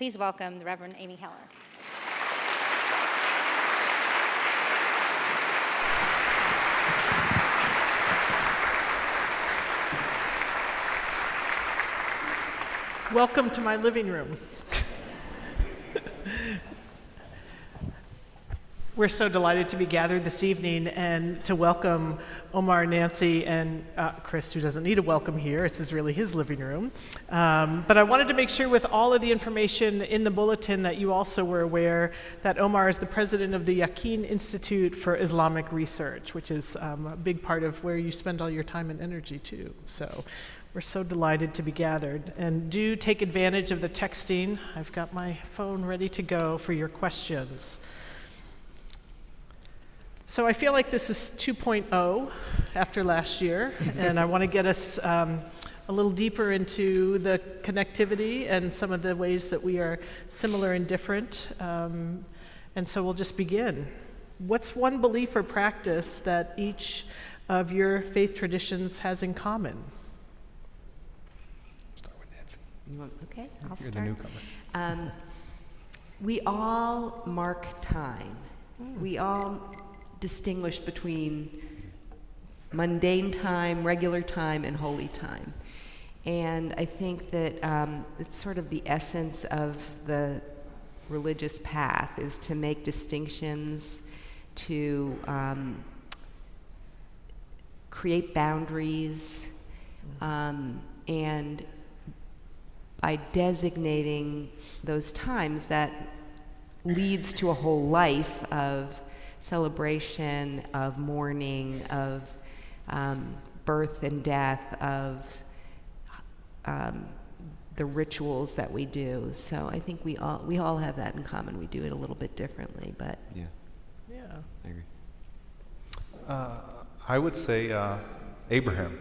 please welcome the Reverend Amy Heller. Welcome to my living room. We're so delighted to be gathered this evening and to welcome Omar, Nancy, and uh, Chris, who doesn't need a welcome here. This is really his living room. Um, but I wanted to make sure, with all of the information in the bulletin, that you also were aware that Omar is the president of the Yaqeen Institute for Islamic Research, which is um, a big part of where you spend all your time and energy, too. So we're so delighted to be gathered. And do take advantage of the texting. I've got my phone ready to go for your questions. So I feel like this is 2.0 after last year, and I want to get us um, a little deeper into the connectivity and some of the ways that we are similar and different. Um, and so we'll just begin. What's one belief or practice that each of your faith traditions has in common? Start with Nancy. You want, okay, I'll You're the newcomer. Um, we all mark time. We all distinguish between mundane time, regular time, and holy time. And I think that um, it's sort of the essence of the religious path is to make distinctions, to um, create boundaries, um, and by designating those times that leads to a whole life of celebration, of mourning, of um, birth and death, of um, the rituals that we do. So I think we all we all have that in common. We do it a little bit differently, but Yeah, Yeah. I agree. Uh, I would say uh, Abraham,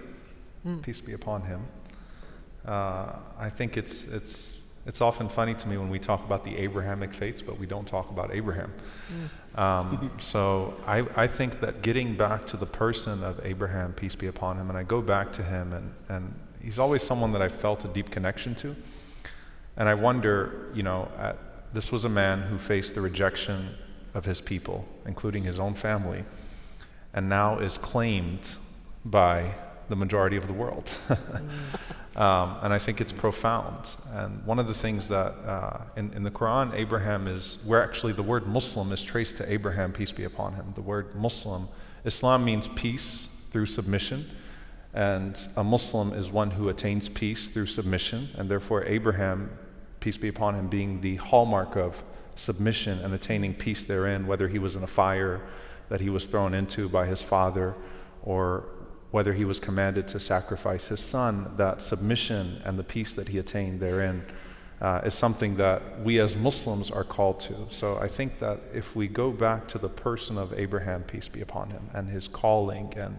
peace be upon him. Uh, I think it's, it's, it's often funny to me when we talk about the Abrahamic faiths, but we don't talk about Abraham. Um, so I, I think that getting back to the person of Abraham, peace be upon him, and I go back to him, and, and he's always someone that I felt a deep connection to. And I wonder, you know, at, this was a man who faced the rejection of his people, including his own family, and now is claimed by the majority of the world. um, and I think it's profound. And one of the things that uh, in, in the Quran, Abraham is where actually the word Muslim is traced to Abraham, peace be upon him. The word Muslim, Islam means peace through submission. And a Muslim is one who attains peace through submission. And therefore, Abraham, peace be upon him, being the hallmark of submission and attaining peace therein, whether he was in a fire that he was thrown into by his father or whether he was commanded to sacrifice his son, that submission and the peace that he attained therein uh, is something that we as Muslims are called to. So I think that if we go back to the person of Abraham, peace be upon him, and his calling and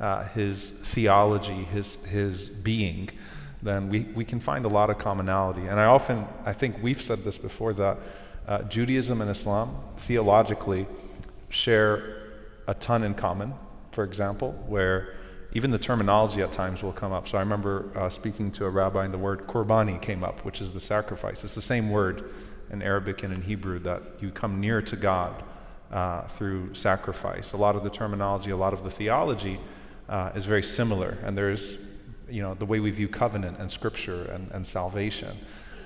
uh, his theology, his, his being, then we, we can find a lot of commonality. And I often, I think we've said this before, that uh, Judaism and Islam theologically share a ton in common, for example, where even the terminology at times will come up. So I remember uh, speaking to a rabbi and the word qurbani came up, which is the sacrifice. It's the same word in Arabic and in Hebrew that you come near to God uh, through sacrifice. A lot of the terminology, a lot of the theology uh, is very similar, and there's, you know, the way we view covenant and scripture and, and salvation.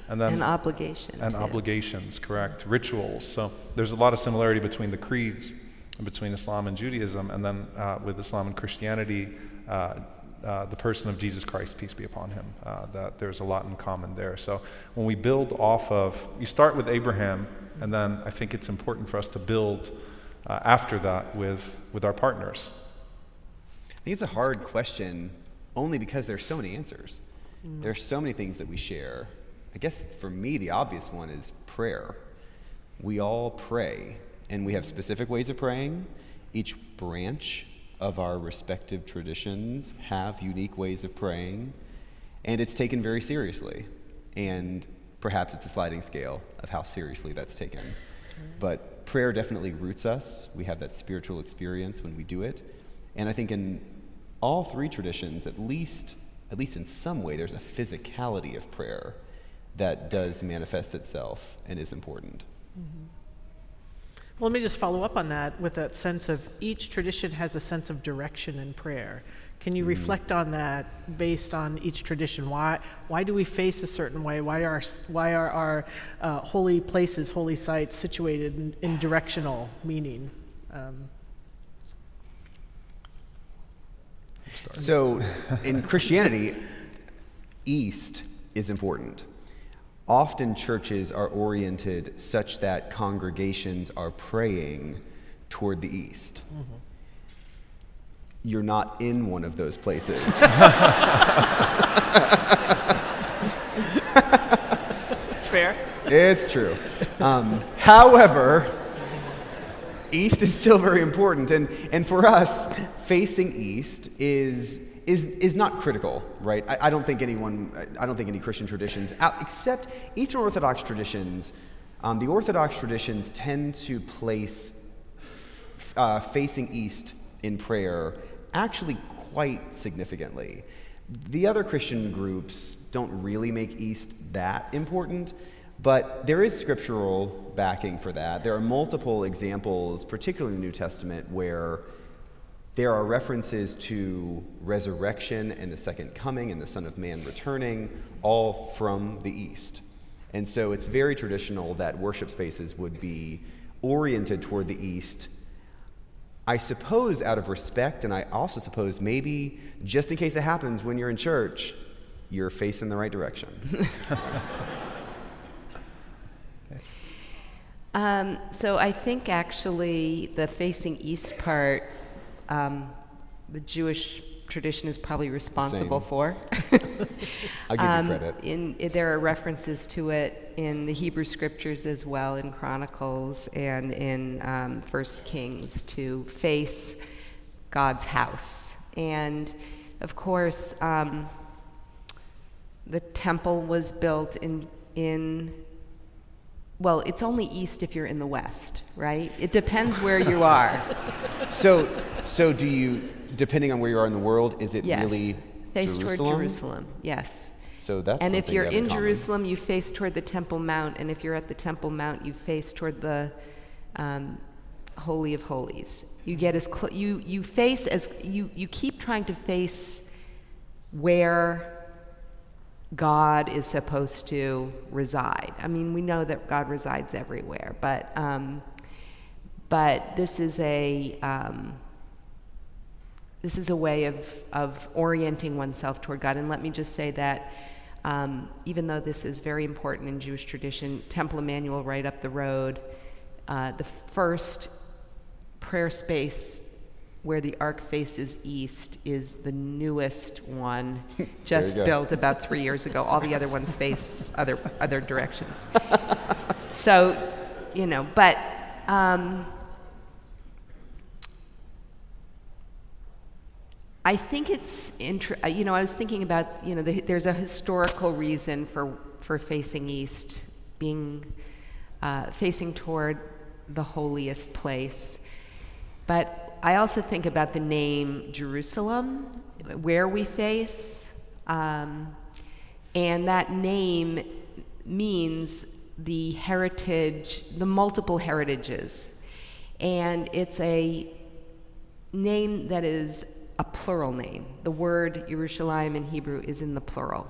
And then an obligation. and too. obligations, correct? Rituals. So there's a lot of similarity between the creeds, between Islam and Judaism, and then uh, with Islam and Christianity, the person of Jesus Christ, peace be upon him. Uh, that there's a lot in common there. So when we build off of, you start with Abraham, and then I think it's important for us to build uh, after that with with our partners. I think it's a hard question only because there's so many answers. Mm. There's so many things that we share. I guess for me, the obvious one is prayer. We all pray, and we have specific ways of praying. Each branch of our respective traditions have unique ways of praying, and it's taken very seriously. And perhaps it's a sliding scale of how seriously that's taken. But prayer definitely roots us. We have that spiritual experience when we do it. And I think in all three traditions, at least, at least in some way, there's a physicality of prayer that does manifest itself and is important. Mm-hmm. Well, let me just follow up on that with that sense of each tradition has a sense of direction in prayer. Can you reflect on that based on each tradition? Why, why do we face a certain way? Why are, why are our uh, holy places, holy sites situated in, in directional meaning? Um, So, in Christianity, east is important. Often churches are oriented such that congregations are praying toward the east. You're not in one of those places. That's fair. it's true. Um, however, east is still very important, and, and for us, facing east is is is not critical, right? I, I don't think anyone, I don't think any Christian traditions, except Eastern Orthodox traditions. Um, the Orthodox traditions tend to place uh, facing east in prayer actually quite significantly. The other Christian groups don't really make east that important, but there is scriptural backing for that. There are multiple examples, particularly in the New Testament, where there are references to resurrection and the second coming and the Son of Man returning, all from the east. And so it's very traditional that worship spaces would be oriented toward the east I suppose out of respect, and I also suppose maybe just in case it happens when you're in church, you're facing the right direction. Um, so I think actually the facing east part, um, the Jewish tradition is probably responsible Same. for. I'll give Um, you credit. In, i- there are references to it in the Hebrew scriptures as well, in Chronicles and in um, First Kings, to face God's house. And of course, um, the temple was built in in. Well, it's only east if you're in the west, right? It depends where you are. So, so do you, depending on where you are in the world, is it Yes. really face Jerusalem? toward Jerusalem. Yes. So that's and if you're in. Jerusalem, you face toward the Temple Mount, and if you're at the Temple Mount, you face toward the um, Holy of Holies. You get as cl- you you face as you you keep trying to face where God is supposed to reside. I mean, we know that God resides everywhere, but um, but this is a um, this is a way of, of orienting oneself toward God. And let me just say that um, even though this is very important in Jewish tradition, Temple Emanu-El, right up the road, uh, the first prayer space where the ark faces east is the newest one, just built about three years ago. All the other ones face other other directions. so, you know, but. Um, I think it's inter- uh, you know I was thinking about you know the, there's a historical reason for for facing east being uh, facing toward the holiest place, but I also think about the name Jerusalem, where we face, um, and that name means the heritage, the multiple heritages, and it's a name that is a plural name. The word Yerushalayim in Hebrew is in the plural.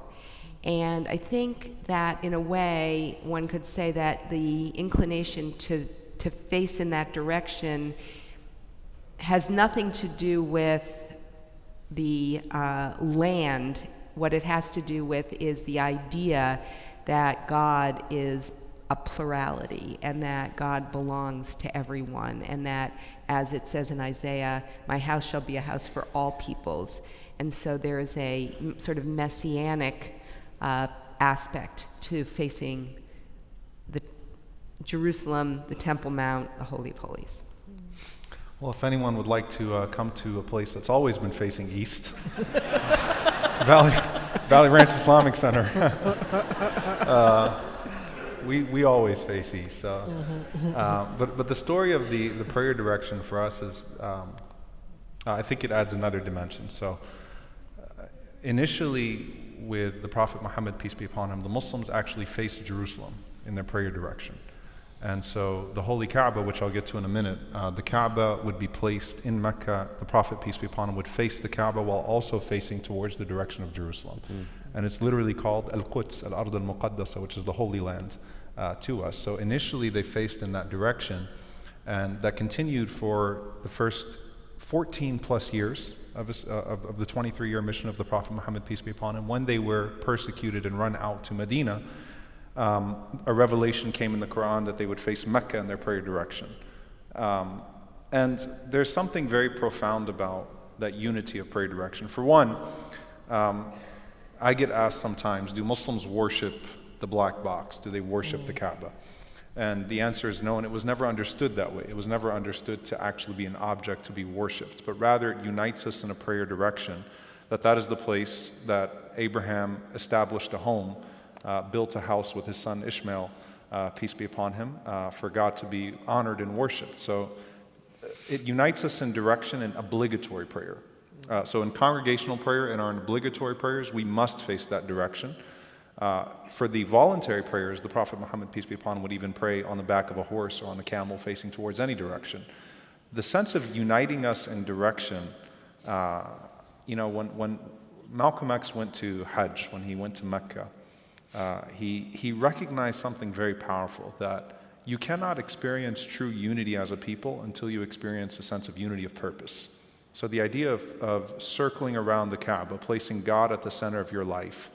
And I think that in a way, one could say that the inclination to, to face in that direction has nothing to do with the uh, land. What it has to do with is the idea that God is a plurality and that God belongs to everyone, and that, as it says in Isaiah, my house shall be a house for all peoples. And so there is a sort of messianic uh, aspect to facing the Jerusalem, the Temple Mount, the Holy of Holies. Well, if anyone would like to uh, come to a place that's always been facing east, Valley, Valley Ranch Islamic Center. uh, we, we always face east. Uh, but, but the story of the, the prayer direction for us is, um, I think it adds another dimension. So uh, initially, with the Prophet Muhammad, peace be upon him, the Muslims actually faced Jerusalem in their prayer direction. And so the Holy Kaaba, which I'll get to in a minute, uh, the Kaaba would be placed in Mecca. The Prophet, peace be upon him, would face the Kaaba while also facing towards the direction of Jerusalem. Mm. And it's literally called Al Quds, Al Ard al Muqaddasa, which is the Holy Land uh, to us. So initially they faced in that direction, and that continued for the first 14 plus years of, his, uh, of, of the 23 year mission of the Prophet Muhammad, peace be upon him. When they were persecuted and run out to Medina, um, a revelation came in the Quran that they would face Mecca in their prayer direction. Um, and there's something very profound about that unity of prayer direction. For one, um, I get asked sometimes do Muslims worship the black box? Do they worship mm. the Kaaba? And the answer is no, and it was never understood that way. It was never understood to actually be an object to be worshipped, but rather it unites us in a prayer direction that that is the place that Abraham established a home uh, built a house with his son Ishmael, uh, peace be upon him, uh, for God to be honored and worshiped. So uh, it unites us in direction and obligatory prayer. Uh, so in congregational prayer and our obligatory prayers, we must face that direction. For the voluntary prayers, the Prophet Muhammad, peace be upon him, would even pray on the back of a horse or on a camel facing towards any direction. The sense of uniting us in direction, you know, when, when Malcolm X went to Hajj, when he went to Mecca, uh, he, he recognized something very powerful that you cannot experience true unity as a people until you experience a sense of unity of purpose. So, the idea of, of circling around the Kaaba, placing God at the center of your life,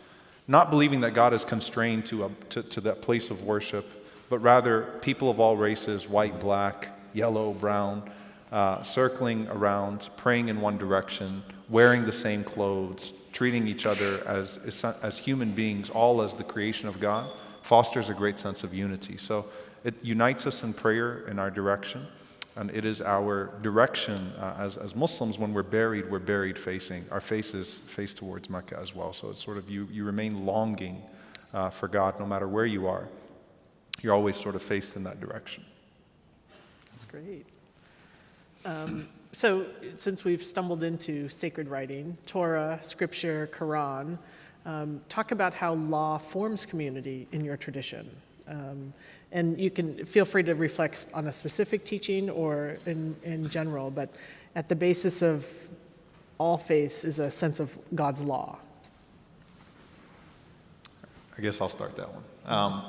not believing that God is constrained to, a, to, to that place of worship, but rather people of all races white, black, yellow, brown uh, circling around, praying in one direction, wearing the same clothes, treating each other as, as human beings, all as the creation of God, fosters a great sense of unity. So it unites us in prayer in our direction. And it is our direction uh, as, as Muslims when we're buried, we're buried facing, our faces face towards Mecca as well. So it's sort of you, you remain longing uh, for God no matter where you are. You're always sort of faced in that direction. That's great. Um, so, since we've stumbled into sacred writing, Torah, Scripture, Quran, um, talk about how law forms community in your tradition. Um, and you can feel free to reflect on a specific teaching or in, in general, but at the basis of all faiths is a sense of God's law. I guess I'll start that one. Um,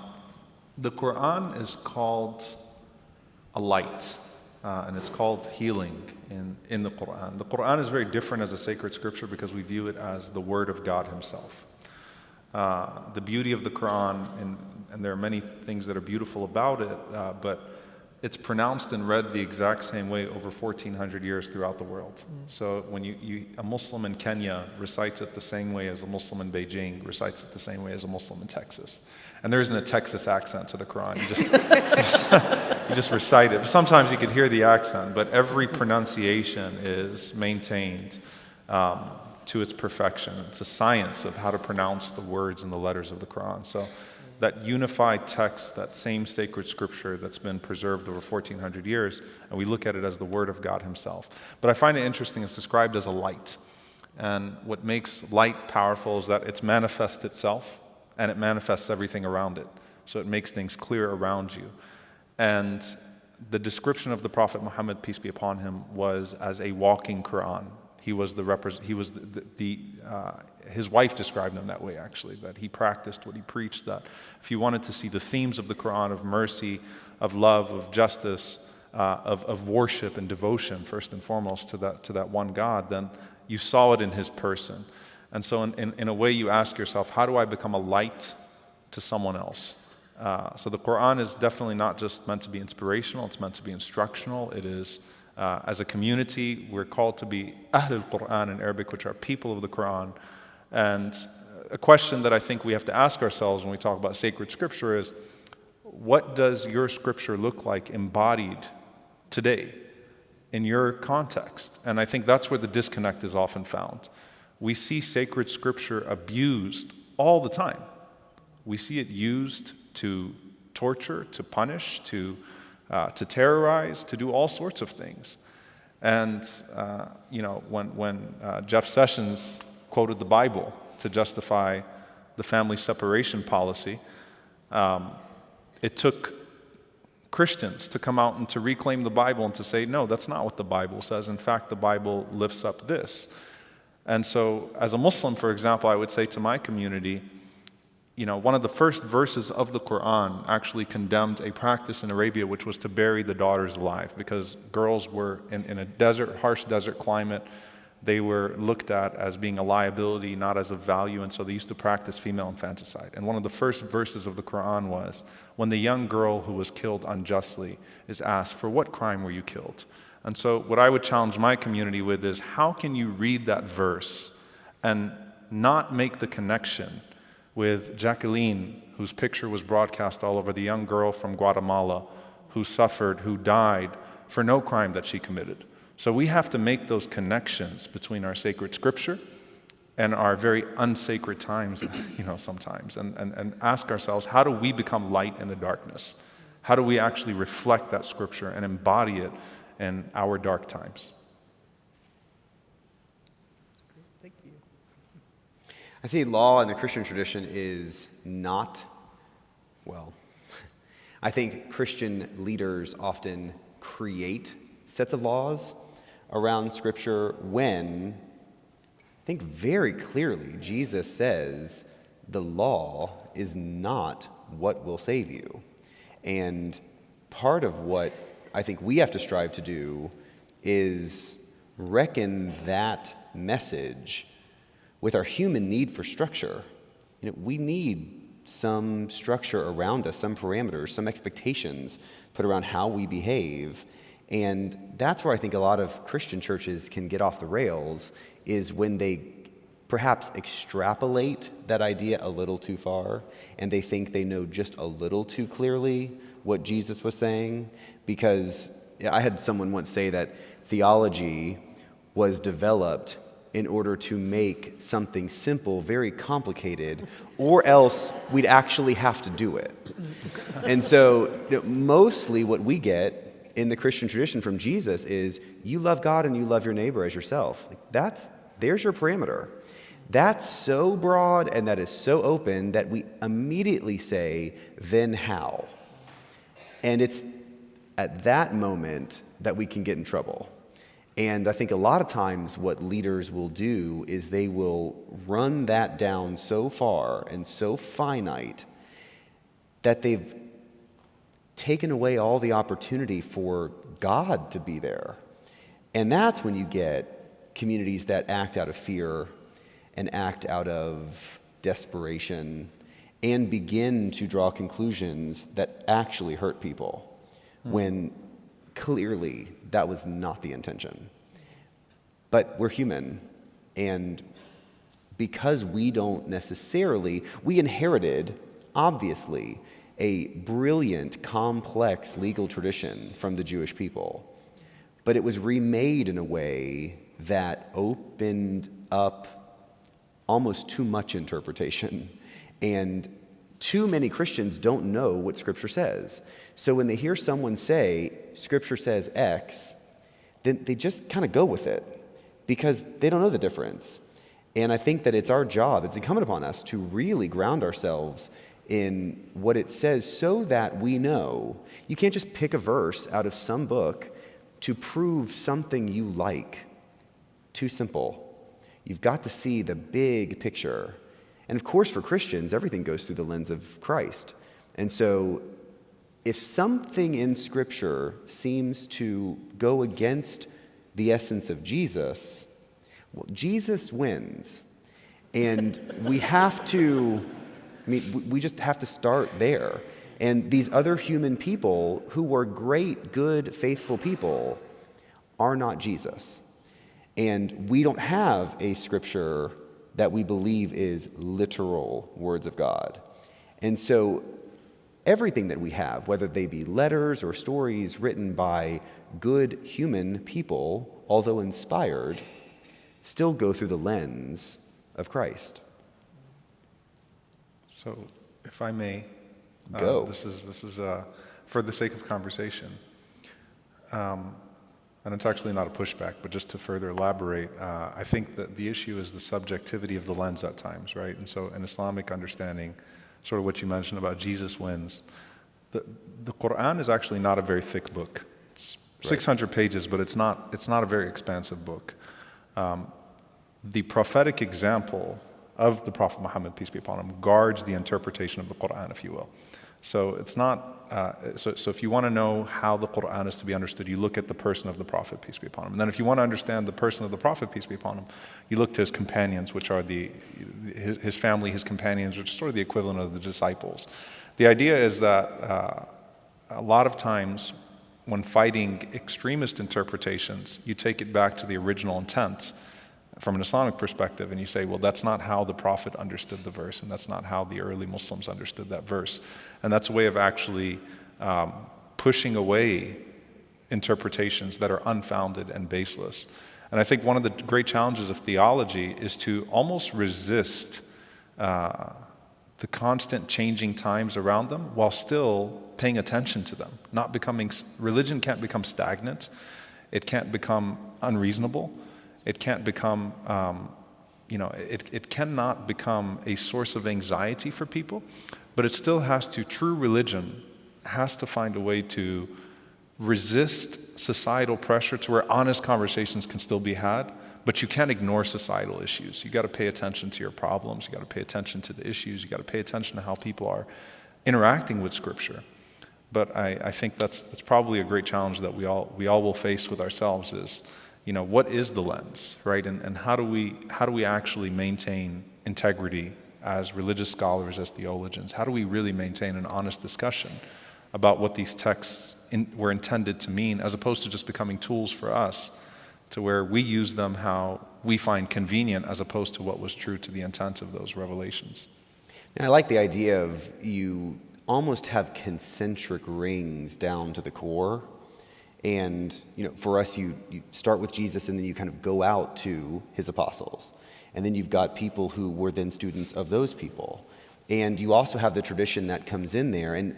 the Quran is called a light uh, and it's called healing in, in the Quran. The Quran is very different as a sacred scripture because we view it as the Word of God Himself. Uh, the beauty of the Quran, and, and, there are many things that are beautiful about it, uh, but it's pronounced and read the exact same way over 1400 years throughout the world. Mm. So when you, you, a Muslim in Kenya recites it the same way as a Muslim in Beijing recites it the same way as a Muslim in Texas. And there isn't a Texas accent to the Quran. You just, just, you just recite it. Sometimes you could hear the accent, but every pronunciation is maintained um, to its perfection. It's a science of how to pronounce the words and the letters of the Quran. So that unified text, that same sacred scripture that's been preserved over 1400 years, and we look at it as the Word of God Himself. But I find it interesting, it's described as a light. And what makes light powerful is that it's manifest itself and it manifests everything around it. So it makes things clear around you. And the description of the Prophet Muhammad, peace be upon him, was as a walking Quran. He was the, repre- he was the, the, the uh, his wife described him that way actually, that he practiced what he preached, that if you wanted to see the themes of the Quran of mercy, of love, of justice, uh, of, of worship and devotion, first and foremost, to that, to that one God, then you saw it in his person. And so, in, in, in, a way, you ask yourself, how do I become a light to someone else? Uh, so, the Quran is definitely not just meant to be inspirational, it's meant to be instructional. It is, uh, as a community, we're called to be Ahlul Quran in Arabic, which are people of the Quran. And a question that I think we have to ask ourselves when we talk about sacred scripture is what does your scripture look like embodied today in your context? And I think that's where the disconnect is often found we see sacred scripture abused all the time. We see it used to torture, to punish, to, uh, to terrorize, to do all sorts of things. And, uh, you know, when, when uh, Jeff Sessions quoted the Bible to justify the family separation policy, um, it took Christians to come out and to reclaim the Bible and to say, no, that's not what the Bible says. In fact, the Bible lifts up this. And so, as a Muslim, for example, I would say to my community, you know, one of the first verses of the Quran actually condemned a practice in Arabia which was to bury the daughters alive because girls were in, in a desert, harsh desert climate. They were looked at as being a liability, not as a value, and so they used to practice female infanticide. And one of the first verses of the Quran was when the young girl who was killed unjustly is asked, For what crime were you killed? And so, what I would challenge my community with is how can you read that verse and not make the connection with Jacqueline, whose picture was broadcast all over, the young girl from Guatemala who suffered, who died for no crime that she committed. So we have to make those connections between our sacred scripture and our very unsacred times, you know, sometimes, and, and, and ask ourselves, how do we become light in the darkness? How do we actually reflect that scripture and embody it in our dark times? Thank you. I see law in the Christian tradition is not, well, I think Christian leaders often create sets of laws around Scripture when, I think very clearly, Jesus says the law is not what will save you. And part of what I think we have to strive to do is reckon that message with our human need for structure. You know, we need some structure around us, some parameters, some expectations put around how we behave. And that's where I think a lot of Christian churches can get off the rails is when they perhaps extrapolate that idea a little too far and they think they know just a little too clearly what Jesus was saying. Because I had someone once say that theology was developed in order to make something simple very complicated, or else we'd actually have to do it. And so, you know, mostly what we get in the Christian tradition from Jesus is you love God and you love your neighbor as yourself. Like that's there's your parameter. That's so broad and that is so open that we immediately say, then how? And it's at that moment that we can get in trouble. And I think a lot of times what leaders will do is they will run that down so far and so finite that they've taken away all the opportunity for God to be there. And that's when you get communities that act out of fear and act out of desperation and begin to draw conclusions that actually hurt people hmm. when clearly that was not the intention. But we're human, and because we don't necessarily, we inherited, obviously, a brilliant, complex legal tradition from the Jewish people. But it was remade in a way that opened up almost too much interpretation. And too many Christians don't know what Scripture says. So when they hear someone say, Scripture says X, then they just kind of go with it because they don't know the difference. And I think that it's our job, it's incumbent upon us to really ground ourselves in what it says so that we know. You can't just pick a verse out of some book to prove something you like. Too simple. You've got to see the big picture. And of course, for Christians, everything goes through the lens of Christ. And so if something in Scripture seems to go against the essence of Jesus, well, Jesus wins. And we have to, I mean, we just have to start there. And these other human people who were great, good, faithful people are not Jesus. And we don't have a scripture that we believe is literal words of God. And so everything that we have, whether they be letters or stories written by good human people, although inspired, still go through the lens of Christ. So, if I may, uh, Go. this is this is uh, for the sake of conversation. Um, and it's actually not a pushback, but just to further elaborate, uh, I think that the issue is the subjectivity of the lens at times, right? And so, an Islamic understanding, sort of what you mentioned about Jesus wins, the, the Quran is actually not a very thick book. It's 600 pages, but it's not, it's not a very expansive book. Um, the prophetic example of the Prophet Muhammad, peace be upon him, guards the interpretation of the Quran, if you will. So it's not, uh, so, so if you want to know how the Quran is to be understood, you look at the person of the Prophet, peace be upon him. And then if you want to understand the person of the Prophet, peace be upon him, you look to his companions, which are the, his, his family, his companions, which is sort of the equivalent of the disciples. The idea is that uh, a lot of times when fighting extremist interpretations, you take it back to the original intent from an Islamic perspective, and you say, well, that's not how the Prophet understood the verse, and that's not how the early Muslims understood that verse. And that's a way of actually um, pushing away interpretations that are unfounded and baseless. And I think one of the great challenges of theology is to almost resist uh, the constant changing times around them while still paying attention to them. Not becoming, religion can't become stagnant, it can't become unreasonable, it can't become, um, you know, it, it cannot become a source of anxiety for people, but it still has to, true religion has to find a way to resist societal pressure to where honest conversations can still be had, but you can't ignore societal issues. You got to pay attention to your problems, you got to pay attention to the issues, you got to pay attention to how people are interacting with Scripture. But I, I think that's, that's probably a great challenge that we all, we all will face with ourselves is you know, what is the lens, right? And, and how, do we, how do we actually maintain integrity as religious scholars, as theologians? How do we really maintain an honest discussion about what these texts in, were intended to mean, as opposed to just becoming tools for us to where we use them how we find convenient, as opposed to what was true to the intent of those revelations? And I like the idea of you almost have concentric rings down to the core and you know, for us, you, you start with Jesus and then you kind of go out to his apostles. And then you've got people who were then students of those people. And you also have the tradition that comes in there. And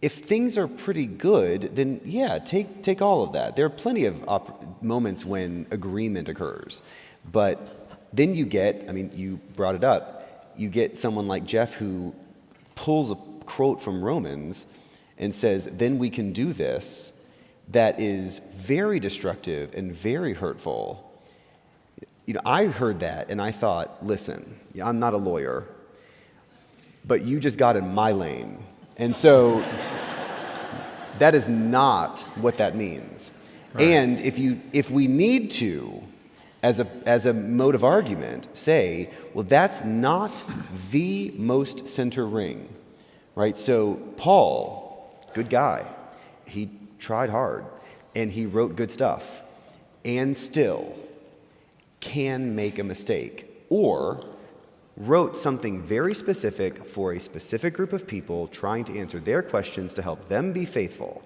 if things are pretty good, then yeah, take, take all of that. There are plenty of moments when agreement occurs. But then you get, I mean, you brought it up, you get someone like Jeff who pulls a quote from Romans and says, then we can do this that is very destructive and very hurtful. You know, I heard that and I thought, listen, I'm not a lawyer, but you just got in my lane. And so that is not what that means. Right. And if, you, if we need to, as a, as a mode of argument, say, well, that's not the most center ring, right? So, Paul, good guy, he tried hard, and he wrote good stuff, and still can make a mistake, or wrote something very specific for a specific group of people trying to answer their questions to help them be faithful.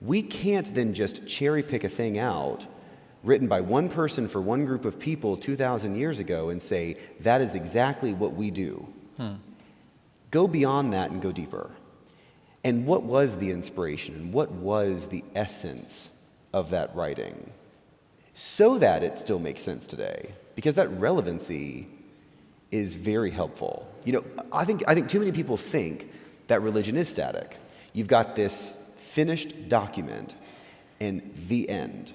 We can't then just cherry pick a thing out written by one person for one group of people 2,000 years ago and say, that is exactly what we do. Hmm. Go beyond that and go deeper. And what was the inspiration and what was the essence of that writing? So that it still makes sense today, because that relevancy is very helpful. You know, I think, I think too many people think that religion is static. You've got this finished document and the end.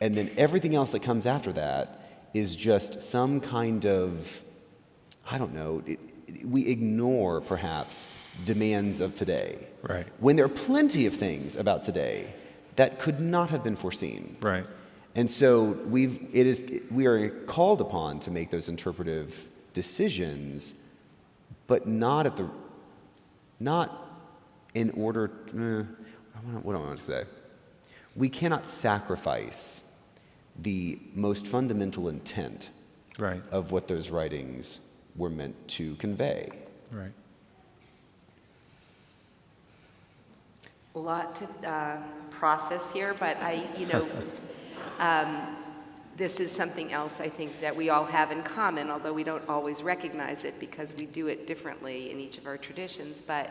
And then everything else that comes after that is just some kind of, I don't know, it, we ignore perhaps demands of today. Right. When there are plenty of things about today that could not have been foreseen. Right. And so we've, it is, we are called upon to make those interpretive decisions, but not at the, not in order, eh, what do I want to say? We cannot sacrifice the most fundamental intent right. of what those writings were meant to convey. Right. Lot to uh, process here, but I, you know, um, this is something else I think that we all have in common, although we don't always recognize it because we do it differently in each of our traditions. But,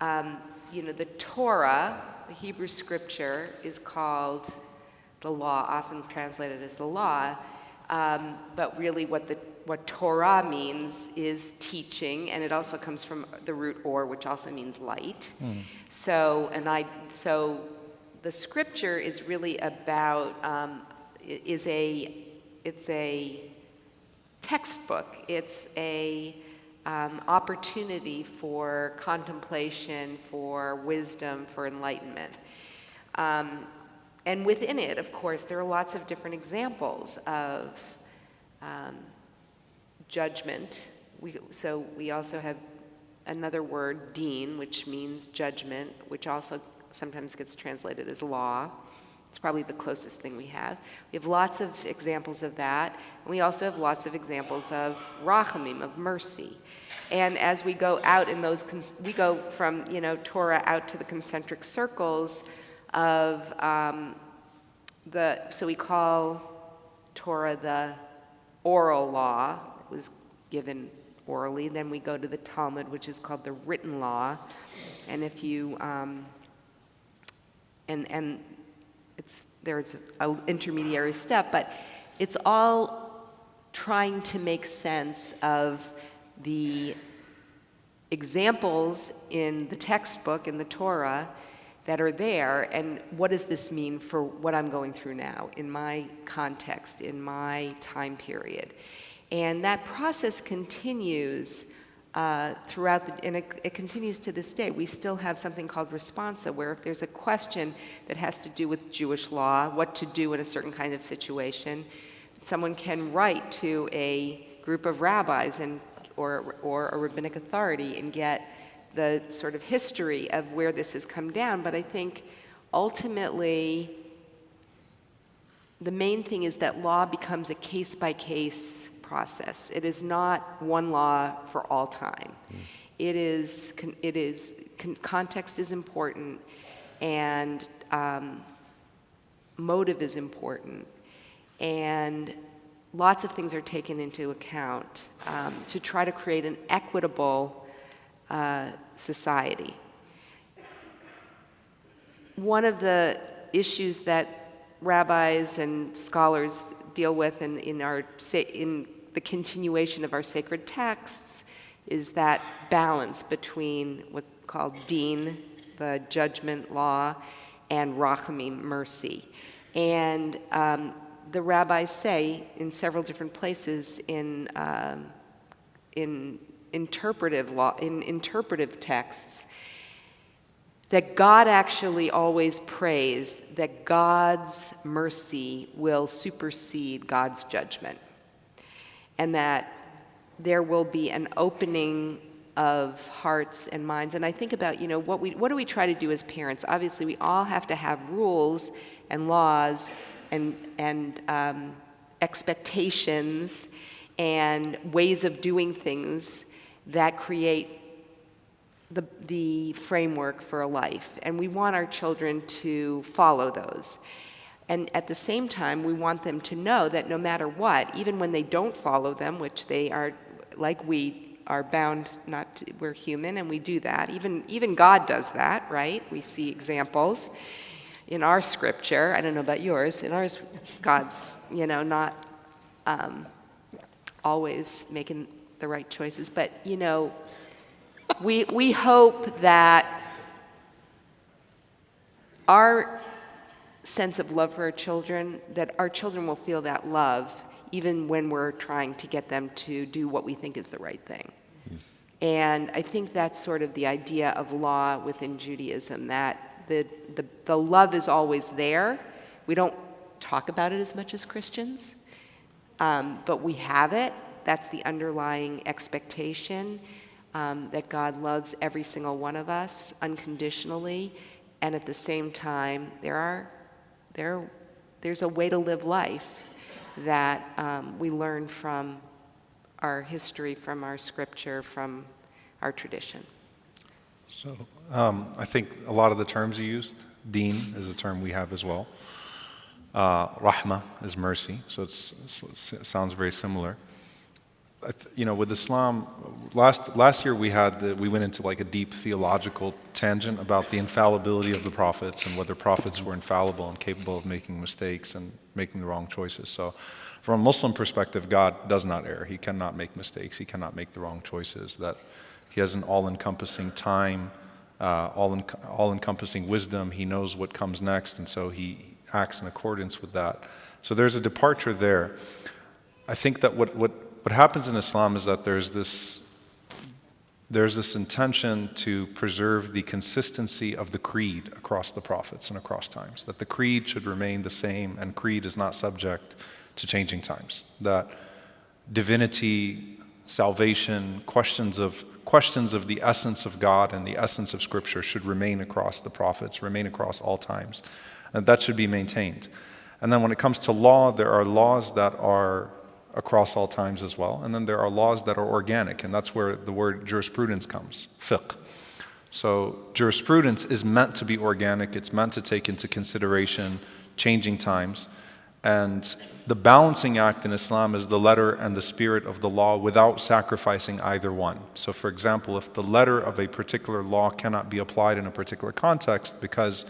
um, you know, the Torah, the Hebrew scripture, is called the law, often translated as the law. Um, but really, what the what Torah means is teaching, and it also comes from the root or, which also means light. So, and I, so the scripture is really about um, is a it's a textbook. It's a um, opportunity for contemplation, for wisdom, for enlightenment. Um, and within it, of course, there are lots of different examples of um, judgment. We, so we also have another word, deen, which means judgment, which also sometimes gets translated as law. It's probably the closest thing we have. We have lots of examples of that. And we also have lots of examples of rachamim, of mercy. And as we go out in those, we go from, you know, Torah out to the concentric circles of um, the, so we call Torah the oral law, was given orally. Then we go to the Talmud, which is called the written law. And if you, um, and, and it's, there's an intermediary step, but it's all trying to make sense of the examples in the textbook, in the Torah, that are there, and what does this mean for what I'm going through now, in my context, in my time period. And that process continues uh, throughout, the, and it, it continues to this day. We still have something called responsa, where if there's a question that has to do with Jewish law, what to do in a certain kind of situation, someone can write to a group of rabbis and, or, or a rabbinic authority and get the sort of history of where this has come down. But I think ultimately, the main thing is that law becomes a case by case process. It is not one law for all time. It is, it is, context is important and um, motive is important. And lots of things are taken into account um, to try to create an equitable uh, society. One of the issues that rabbis and scholars deal with in, in, our, in the continuation of our sacred texts is that balance between what's called deen, the judgment law, and rachamim, mercy. And um, the rabbis say in several different places in, um, in interpretive law, in interpretive texts, that God actually always prays that God's mercy will supersede God's judgment, and that there will be an opening of hearts and minds. And I think about, you know, what, we, what do we try to do as parents? Obviously, we all have to have rules and laws and, and um, expectations and ways of doing things that create the, the framework for a life. And we want our children to follow those. And at the same time, we want them to know that no matter what, even when they don't follow them, which they are, like we are bound not to, we're human and we do that. Even, even God does that, right? We see examples in our scripture. I don't know about yours. In ours, God's, you know, not um, always making the right choices. But, you know, we, we hope that our sense of love for our children, that our children will feel that love even when we're trying to get them to do what we think is the right thing. And I think that's sort of the idea of law within Judaism, that the, the, the love is always there. We don't talk about it as much as Christians, um, but we have it. That's the underlying expectation um, that God loves every single one of us unconditionally, and at the same time, there are there there's a way to live life that um, we learn from our history, from our scripture, from our tradition. So um, I think a lot of the terms you used, deen is a term we have as well. Uh, rahma is mercy, so it sounds very similar. You know, with Islam, last last year we had the, we went into like a deep theological tangent about the infallibility of the prophets and whether prophets were infallible and capable of making mistakes and making the wrong choices. So, from a Muslim perspective, God does not err. He cannot make mistakes. He cannot make the wrong choices. That He has an all-encompassing time, uh, all all-encompassing wisdom. He knows what comes next, and so He acts in accordance with that. So there's a departure there. I think that what, what, what happens in Islam is that there's this, there's this intention to preserve the consistency of the creed across the prophets and across times, that the creed should remain the same and creed is not subject to changing times, that divinity, salvation, questions of, questions of the essence of God and the essence of Scripture should remain across the prophets, remain across all times, and that should be maintained. And then when it comes to law, there are laws that are across all times as well. And then there are laws that are organic, and that's where the word jurisprudence comes fiqh. So, jurisprudence is meant to be organic, it's meant to take into consideration changing times. And the balancing act in Islam is the letter and the spirit of the law without sacrificing either one. So, for example, if the letter of a particular law cannot be applied in a particular context because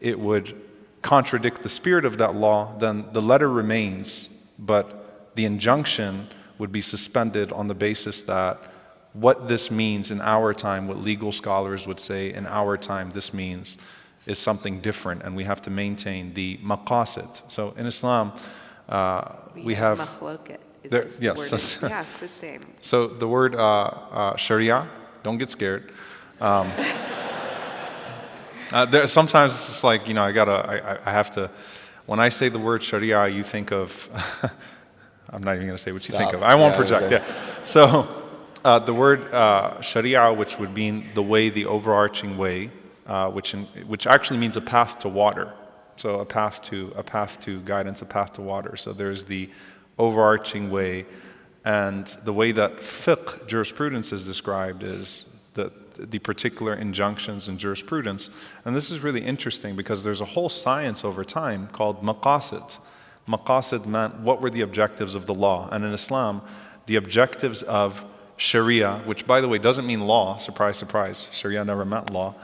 it would contradict the spirit of that law, then the letter remains, but the injunction would be suspended on the basis that what this means in our time, what legal scholars would say in our time, this means is something different, and we have to maintain the maqasid. So in Islam, uh, we, we have. There, yes. The yeah, it's the same. So the word uh, uh, sharia, don't get scared. Um, uh, there, sometimes it's just like, you know, I gotta, I, I have to, when I say the word sharia, you think of I'm not even going to say what Stop. you think of. I won't yeah, project. Yeah. So uh, the word uh, Sharia, which would mean the way, the overarching way, uh, which in, which actually means a path to water. So a path to a path to guidance, a path to water. So there's the overarching way, and the way that fiqh jurisprudence is described is the the particular injunctions in jurisprudence. And this is really interesting because there's a whole science over time called maqasid Maqasid meant what were the objectives of the law. And in Islam, the objectives of Sharia, which by the way doesn't mean law, surprise, surprise, Sharia never meant law,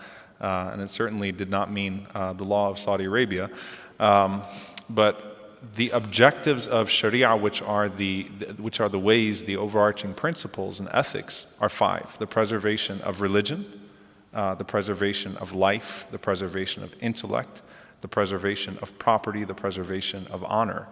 uh, and it certainly did not mean uh, the law of Saudi Arabia. Um, but the objectives of Sharia, which are the, which are the ways, the overarching principles and ethics, are five the preservation of religion, uh, the preservation of life, the preservation of intellect, the preservation of property, the preservation of honor.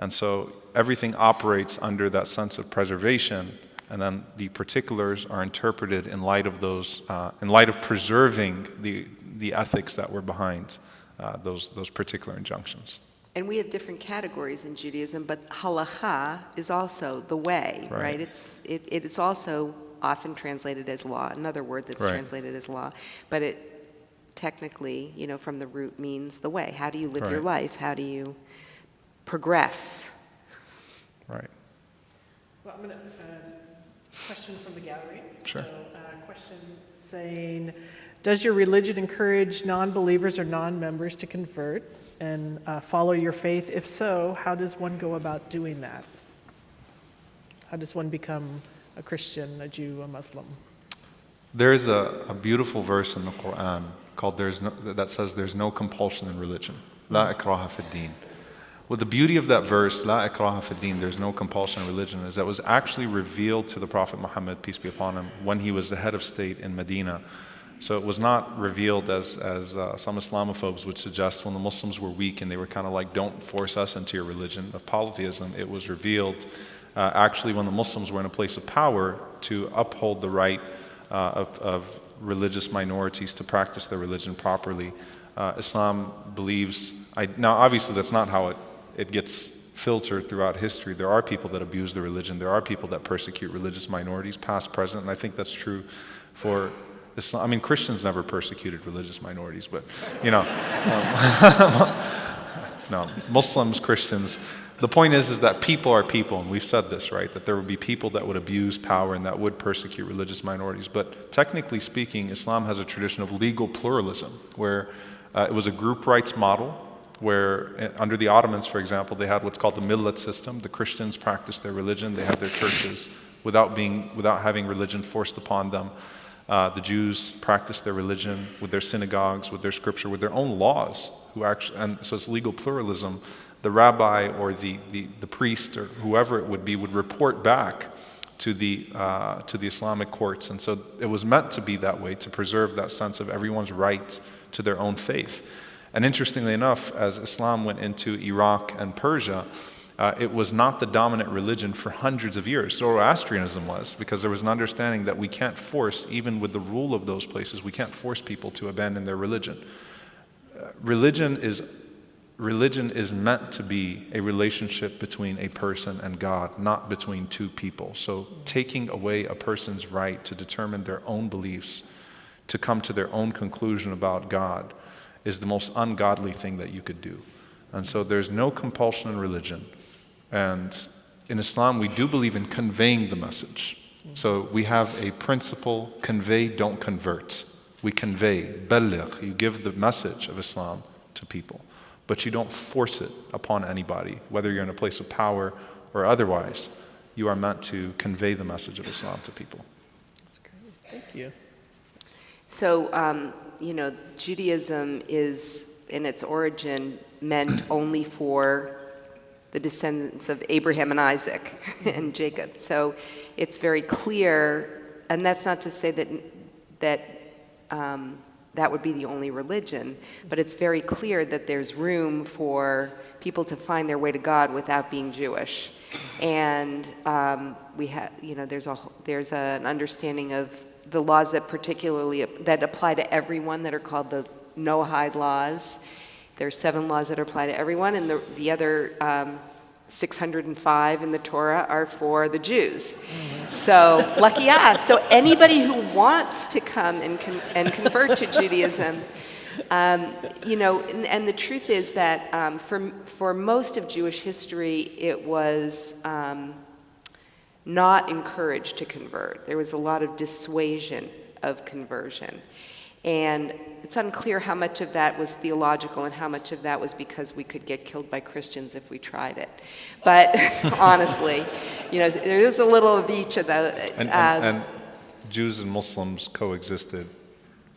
And so everything operates under that sense of preservation, and then the particulars are interpreted in light of those, uh, in light of preserving the, the ethics that were behind uh, those, those particular injunctions. And we have different categories in Judaism, but halacha is also the way, right? right? It's, it, it's also often translated as law, another word that's right. translated as law. But it, technically, you know, from the root means the way. How do you live right. your life? How do you progress? Right. Well, I'm going to, uh, question from the gallery. Sure. So, uh, question saying, does your religion encourage non-believers or non-members to convert and uh, follow your faith? If so, how does one go about doing that? How does one become a Christian, a Jew, a Muslim? There's a, a beautiful verse in the Quran called there's no, that says there's no compulsion in religion. La ikraha fid din. Well, the beauty of that verse, La ikraha fid din, there's no compulsion in religion, is that was actually revealed to the Prophet Muhammad, peace be upon him, when he was the head of state in Medina. So it was not revealed as, as uh, some Islamophobes would suggest when the Muslims were weak and they were kind of like, don't force us into your religion of polytheism. It was revealed uh, actually when the Muslims were in a place of power to uphold the right uh, of, of religious minorities to practice their religion properly. Uh, Islam believes, I, now obviously that's not how it, it gets filtered throughout history. There are people that abuse the religion, there are people that persecute religious minorities, past, present, and I think that's true for Islam. I mean, Christians never persecuted religious minorities, but, you know, um, no, Muslims, Christians, the point is, is that people are people, and we've said this, right? That there would be people that would abuse power and that would persecute religious minorities. But technically speaking, Islam has a tradition of legal pluralism, where uh, it was a group rights model, where uh, under the Ottomans, for example, they had what's called the millet system. The Christians practiced their religion, they had their churches. without, being, without having religion forced upon them. Uh, the Jews practiced their religion with their synagogues, with their scripture, with their own laws. Who actually, and so it's legal pluralism. The rabbi or the, the, the priest or whoever it would be would report back to the, uh, to the Islamic courts. And so it was meant to be that way, to preserve that sense of everyone's right to their own faith. And interestingly enough, as Islam went into Iraq and Persia, uh, it was not the dominant religion for hundreds of years. Zoroastrianism was, because there was an understanding that we can't force, even with the rule of those places, we can't force people to abandon their religion. Uh, religion is religion is meant to be a relationship between a person and God, not between two people. So, taking away a person's right to determine their own beliefs, to come to their own conclusion about God, is the most ungodly thing that you could do. And so, there's no compulsion in religion. And in Islam, we do believe in conveying the message. So, we have a principle convey, don't convert. We convey, baligh, you give the message of Islam to people but you don't force it upon anybody, whether you're in a place of power or otherwise. You are meant to convey the message of Islam to people. That's great. Thank you. So, um, you know, Judaism is, in its origin, meant only for the descendants of Abraham and Isaac and Jacob. So it's very clear, and that's not to say that, that um, that would be the only religion. But it's very clear that there's room for people to find their way to God without being Jewish. And um, we have, you know, there's a there's a, an understanding of the laws that particularly that apply to everyone that are called the Noahide laws. There's seven laws that apply to everyone, and the the other um, 605 in the Torah are for the Jews. So, lucky us. So, anybody who wants to come and, con- and convert to Judaism, um, you know, and, and, the truth is that um, for, for most of Jewish history, it was um, not encouraged to convert. There was a lot of dissuasion of conversion. And it's unclear how much of that was theological and how much of that was because we could get killed by Christians if we tried it. But honestly, you know, there is a little of each of those. And, and, um, and Jews and Muslims coexisted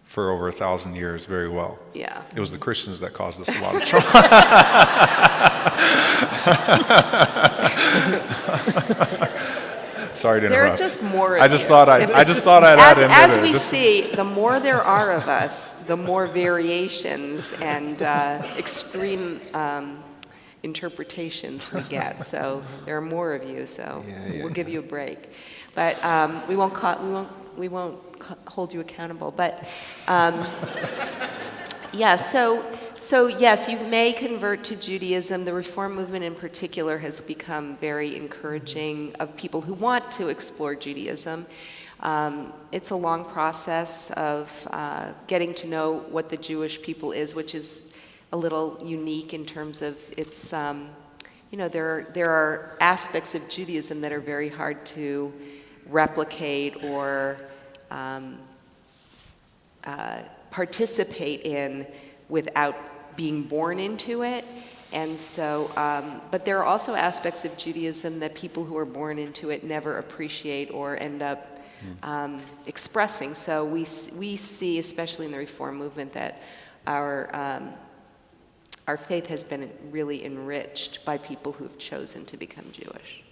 for over a thousand years very well. Yeah. It was the Christians that caused us a lot of trouble. Sorry to interrupt. There are just more. I just you. thought I. I just, just thought I'd as, add in As we just... see, the more there are of us, the more variations and uh, extreme um, interpretations we get. So there are more of you. So yeah, yeah, we'll give you a break, but um, we won't. Ca- we won't. We won't hold you accountable. But um, yeah. So. So, yes, you may convert to Judaism. The Reform movement in particular has become very encouraging of people who want to explore Judaism. Um, it's a long process of uh, getting to know what the Jewish people is, which is a little unique in terms of its, um, you know, there are, there are aspects of Judaism that are very hard to replicate or um, uh, participate in without being born into it. And so, um, but there are also aspects of Judaism that people who are born into it never appreciate or end up um, expressing. So we, we see, especially in the Reform movement, that our, um, our faith has been really enriched by people who have chosen to become Jewish.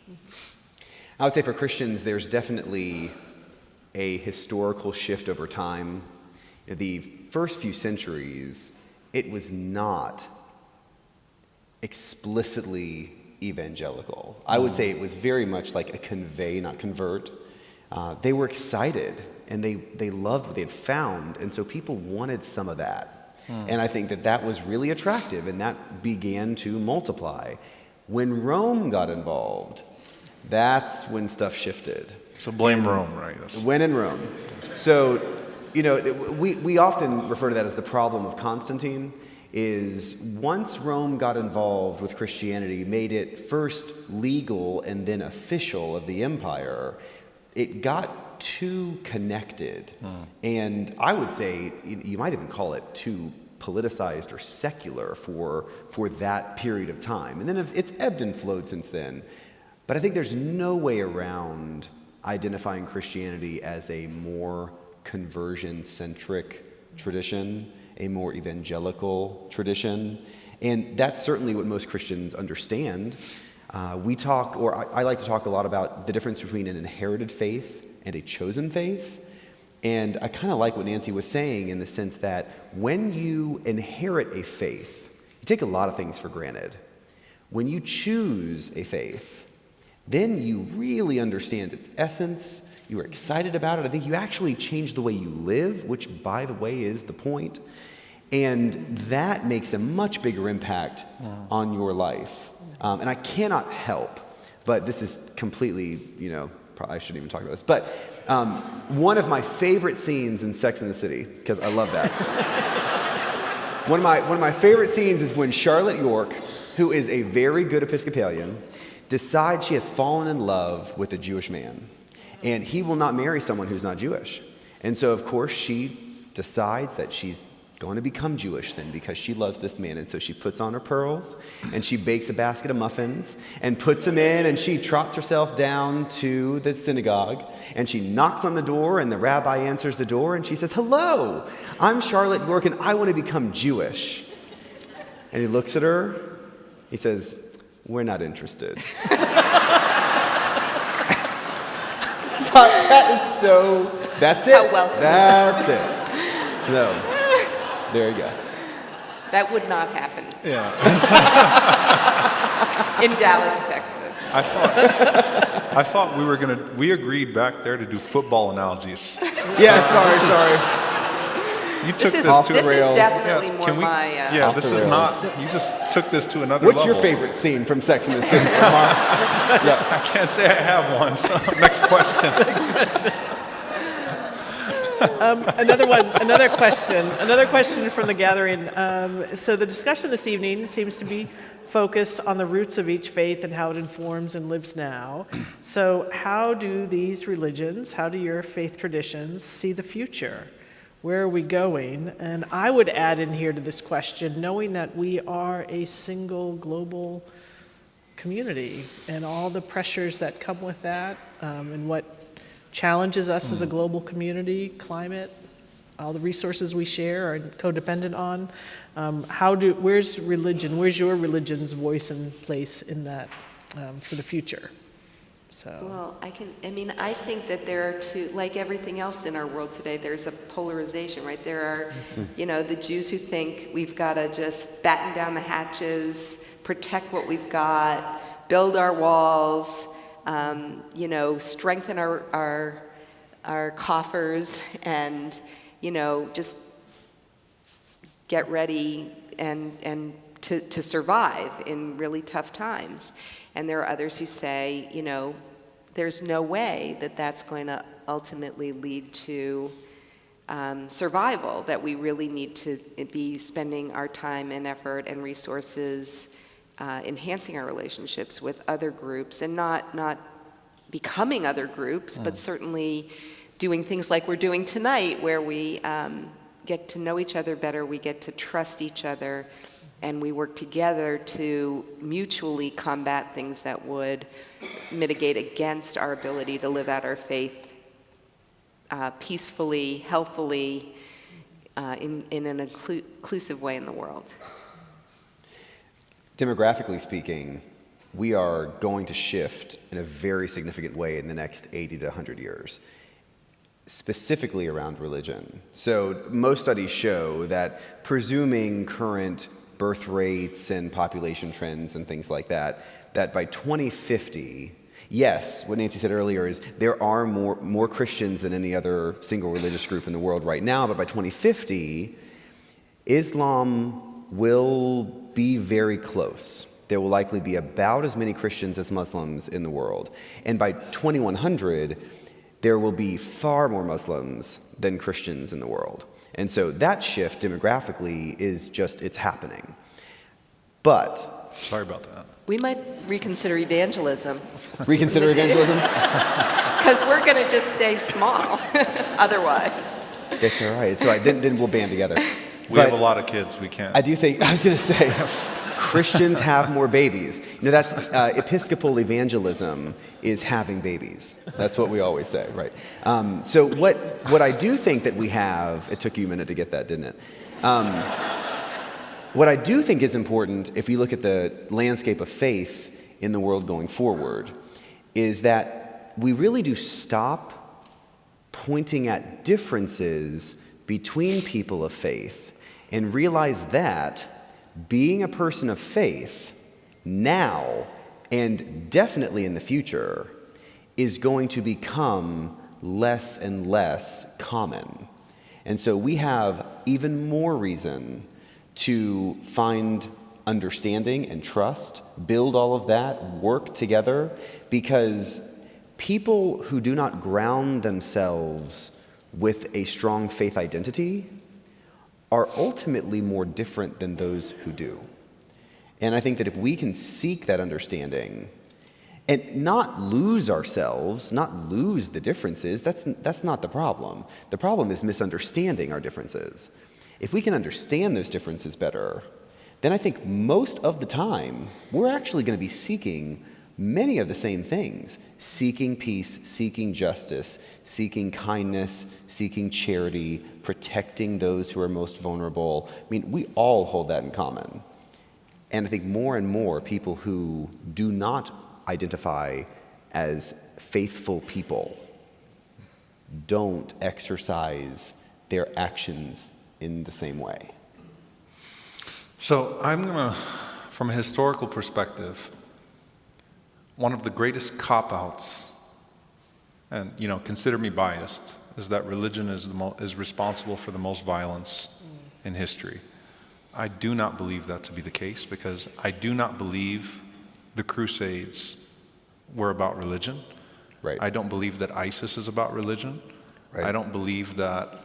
I would say for Christians, there's definitely a historical shift over time. The first few centuries, it was not explicitly evangelical. I would say it was very much like a convey, not convert. Uh, they were excited and they, they loved what they had found, and so people wanted some of that. Hmm. And I think that that was really attractive, and that began to multiply. When Rome got involved, that's when stuff shifted. So blame and Rome, right? When in Rome. So you know, we, we often refer to that as the problem of Constantine is once Rome got involved with Christianity, made it first legal and then official of the empire, it got too connected. Mm. And I would say you might even call it too politicized or secular for, for that period of time. And then it's ebbed and flowed since then. But I think there's no way around identifying Christianity as a more conversion centric tradition, a more evangelical tradition. And that's certainly what most Christians understand. Uh, we talk, or I, I like to talk a lot about the difference between an inherited faith and a chosen faith. And I kind of like what Nancy was saying in the sense that when you inherit a faith, you take a lot of things for granted. When you choose a faith, then you really understand its essence. You are excited about it. I think you actually change the way you live, which, by the way, is the point. And that makes a much bigger impact on your life. Um, and I cannot help, but this is completely, you know, probably I shouldn't even talk about this. But um, one of my favorite scenes in Sex and the City, because I love that. one, of my, one of my favorite scenes is when Charlotte York, who is a very good Episcopalian, decides she has fallen in love with a Jewish man. And he will not marry someone who's not Jewish. And so, of course, she decides that she's going to become Jewish then because she loves this man. And so she puts on her pearls and she bakes a basket of muffins and puts them in and she trots herself down to the synagogue and she knocks on the door and the rabbi answers the door and she says, Hello, I'm Charlotte York and I want to become Jewish. And he looks at her, he says, We're not interested. that is so, that's it. How welcoming. That's it. No. There you go. That would not happen Yeah. in Dallas, Texas. I thought, I thought we were going to, we agreed back there to do football analogies. Yeah, sorry, sorry. You took This is, this to this is definitely Yeah, more can we- my. Uh, Yeah, this is not, you just took this to another What's level. your favorite scene from Sex and the City, yeah. I can't say I have one, so next question. another one, another question, another question from the gathering. Um, so the discussion this evening seems to be focused on the roots of each faith and how it informs and lives now. So how do these religions, how do your faith traditions see the future? Where are we going? And I would add in here to this question, knowing that we are a single global community and all the pressures that come with that um, and what challenges us as a global community, climate, all the resources we share are codependent on. Um, how do, where's religion, where's your religion's voice and place in that um, for the future? So, Well, I can, I mean, I think that there are two, like everything else in our world today, there's a polarization, right? There are, you know, the Jews who think we've got to just batten down the hatches, protect what we've got, build our walls, um, you know, strengthen our, our, our coffers, and, you know, just get ready and, and to, to survive in really tough times. And there are others who say, you know, there's no way that that's going to ultimately lead to um, survival, that we really need to be spending our time and effort and resources uh, enhancing our relationships with other groups and not, not becoming other groups, but certainly doing things like we're doing tonight, where we um, get to know each other better, we get to trust each other, and we work together to mutually combat things that would mitigate against our ability to live out our faith uh, peacefully, healthfully, uh, in, in an inclu- inclusive way in the world. Demographically speaking, we are going to shift in a very significant way in the next 80 to 100 years, specifically around religion. So, most studies show that presuming current birth rates and population trends and things like that, that by 2050, yes, what Nancy said earlier is there are more, more Christians than any other single religious group in the world right now, but by 2050, Islam will be very close. There will likely be about as many Christians as Muslims in the world. And by 2100, there will be far more Muslims than Christians in the world. And so that shift demographically is just, it's happening. But Sorry about that. We might reconsider evangelism reconsider evangelism? because we're going to just stay small otherwise. It's all right. It's all right. Then, then we'll band together. We But have a lot of kids. We can't. I do think, I was going to say, Christians have more babies. You know, that's uh, Episcopal evangelism is having babies. That's what we always say, right? Um, so what what I do think that we have. It took you a minute to get that, didn't it? Um, what I do think is important, if you look at the landscape of faith in the world going forward, is that we really do stop pointing at differences between people of faith and realize that being a person of faith now and definitely in the future is going to become less and less common. And so we have even more reason to find understanding and trust, build all of that, work together, because people who do not ground themselves with a strong faith identity are ultimately more different than those who do. And I think that if we can seek that understanding and not lose ourselves, not lose the differences, that's, that's not the problem. The problem is misunderstanding our differences. If we can understand those differences better, then I think most of the time we're actually going to be seeking many of the same things seeking peace, seeking justice, seeking kindness, seeking charity, protecting those who are most vulnerable. I mean, we all hold that in common. And I think more and more people who do not identify as faithful people don't exercise their actions in the same way. So I'm going to, from a historical perspective, one of the greatest cop outs, and you know, consider me biased, is that religion is, the mo- is responsible for the most violence in history. I do not believe that to be the case because I do not believe the Crusades were about religion. Right. I don't believe that ISIS is about religion. Right. I don't believe that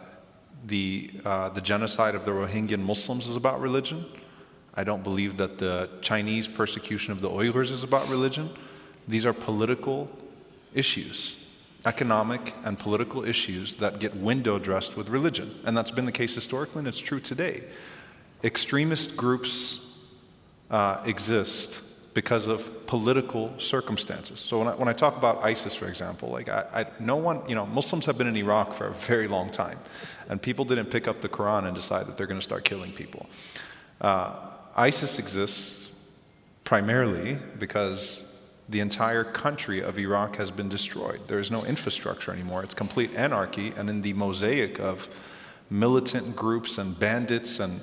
the, uh, the genocide of the Rohingya Muslims is about religion. I don't believe that the Chinese persecution of the Uyghurs is about religion. These are political issues, economic and political issues that get window dressed with religion. And that's been the case historically, and it's true today. Extremist groups uh, exist because of political circumstances. So when I, when I talk about ISIS, for example, like I, I, no one, you know, Muslims have been in Iraq for a very long time, and people didn't pick up the Quran and decide that they're going to start killing people. Uh, ISIS exists primarily because the entire country of Iraq has been destroyed. There is no infrastructure anymore. It's complete anarchy, and in the mosaic of militant groups and bandits and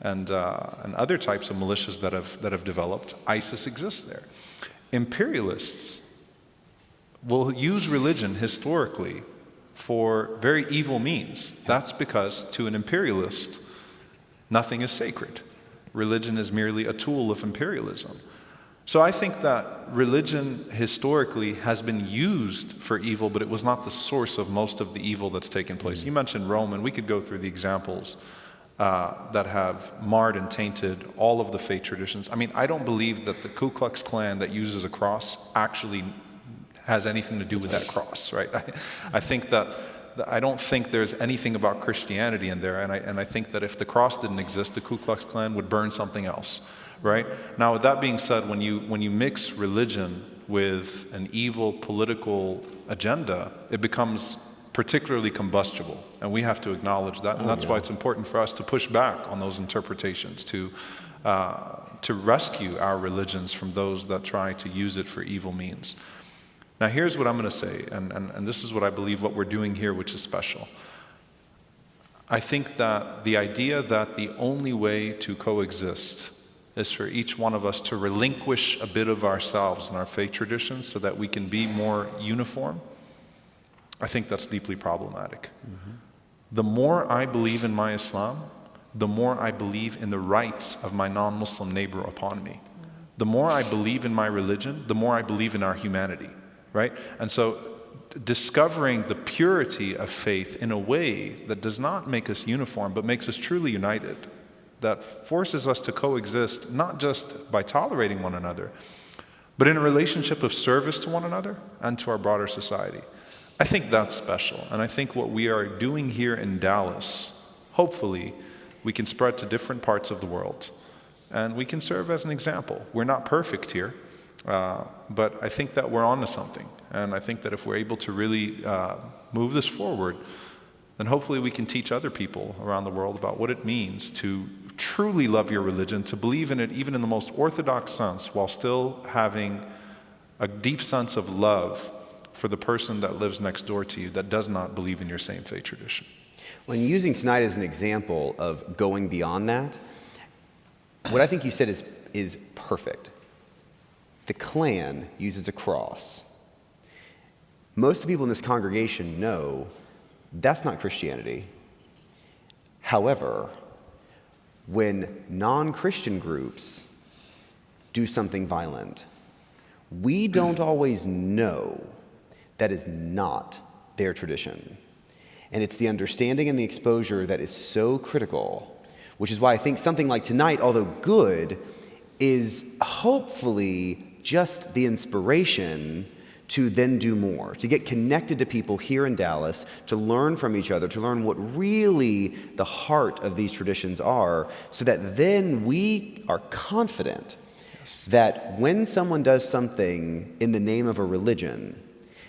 and, uh, and other types of militias that have, that have developed, ISIS exists there. Imperialists will use religion historically for very evil means. That's because to an imperialist, nothing is sacred. Religion is merely a tool of imperialism. So I think that religion historically has been used for evil, but it was not the source of most of the evil that's taken place. You mentioned Rome, and we could go through the examples uh, that have marred and tainted all of the faith traditions. I mean, I don't believe that the Ku Klux Klan that uses a cross actually has anything to do with that cross, right? I, I think that I don't think there's anything about Christianity in there, and I, and I think that if the cross didn't exist, the Ku Klux Klan would burn something else, right? Now, with that being said, when you, when you mix religion with an evil political agenda, it becomes particularly combustible. And we have to acknowledge that. And oh, that's yeah. why it's important for us to push back on those interpretations, to, uh, to rescue our religions from those that try to use it for evil means. Now, here's what I'm going to say, and, and, and this is what I believe what we're doing here, which is special. I think that the idea that the only way to coexist is for each one of us to relinquish a bit of ourselves and our faith traditions so that we can be more uniform I think that's deeply problematic. Mm-hmm. The more I believe in my Islam, the more I believe in the rights of my non Muslim neighbor upon me. The more I believe in my religion, the more I believe in our humanity, right? And so discovering the purity of faith in a way that does not make us uniform, but makes us truly united, that forces us to coexist not just by tolerating one another, but in a relationship of service to one another and to our broader society. I think that's special. And I think what we are doing here in Dallas, hopefully, we can spread to different parts of the world. and we can serve as an example. We're not perfect here, uh, but I think that we're on to something. And I think that if we're able to really uh, move this forward, then hopefully we can teach other people around the world about what it means to truly love your religion, to believe in it even in the most orthodox sense, while still having a deep sense of love for the person that lives next door to you that does not believe in your same faith tradition. When using tonight as an example of going beyond that, what I think you said is, is perfect. The Klan uses a cross. Most of the people in this congregation know that's not Christianity. However, when non Christian groups do something violent, we don't always know that is not their tradition. And it's the understanding and the exposure that is so critical, which is why I think something like tonight, although good, is hopefully just the inspiration to then do more, to get connected to people here in Dallas, to learn from each other, to learn what really the heart of these traditions are, so that then we are confident yes. that when someone does something in the name of a religion,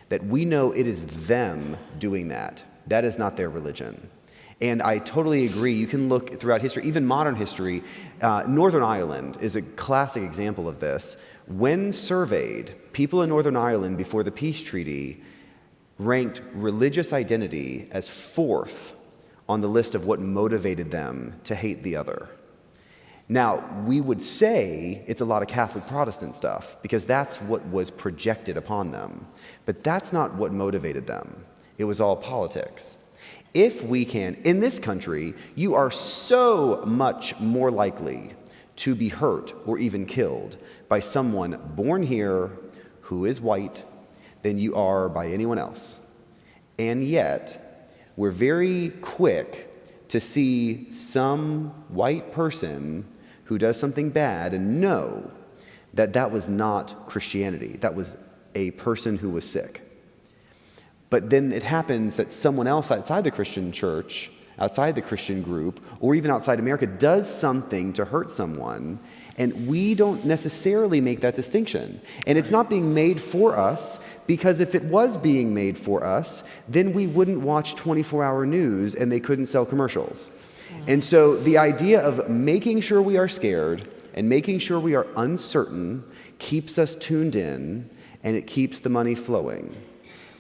that we know it is them doing that. That is not their religion. And I totally agree. You can look throughout history, even modern history. Uh, Northern Ireland is a classic example of this. When surveyed, people in Northern Ireland before the peace treaty ranked religious identity as fourth on the list of what motivated them to hate the other. Now, we would say it's a lot of Catholic Protestant stuff because that's what was projected upon them. But that's not what motivated them, it was all politics. If we can, in this country, you are so much more likely to be hurt or even killed by someone born here who is white than you are by anyone else. And yet, we're very quick to see some white person who does something bad and know that that was not Christianity, that was a person who was sick. But then it happens that someone else outside the Christian church, outside the Christian group, or even outside America does something to hurt someone, and we don't necessarily make that distinction. And it's not being made for us because if it was being made for us, then we wouldn't watch 24 hour news and they couldn't sell commercials. And so the idea of making sure we are scared and making sure we are uncertain keeps us tuned in and it keeps the money flowing.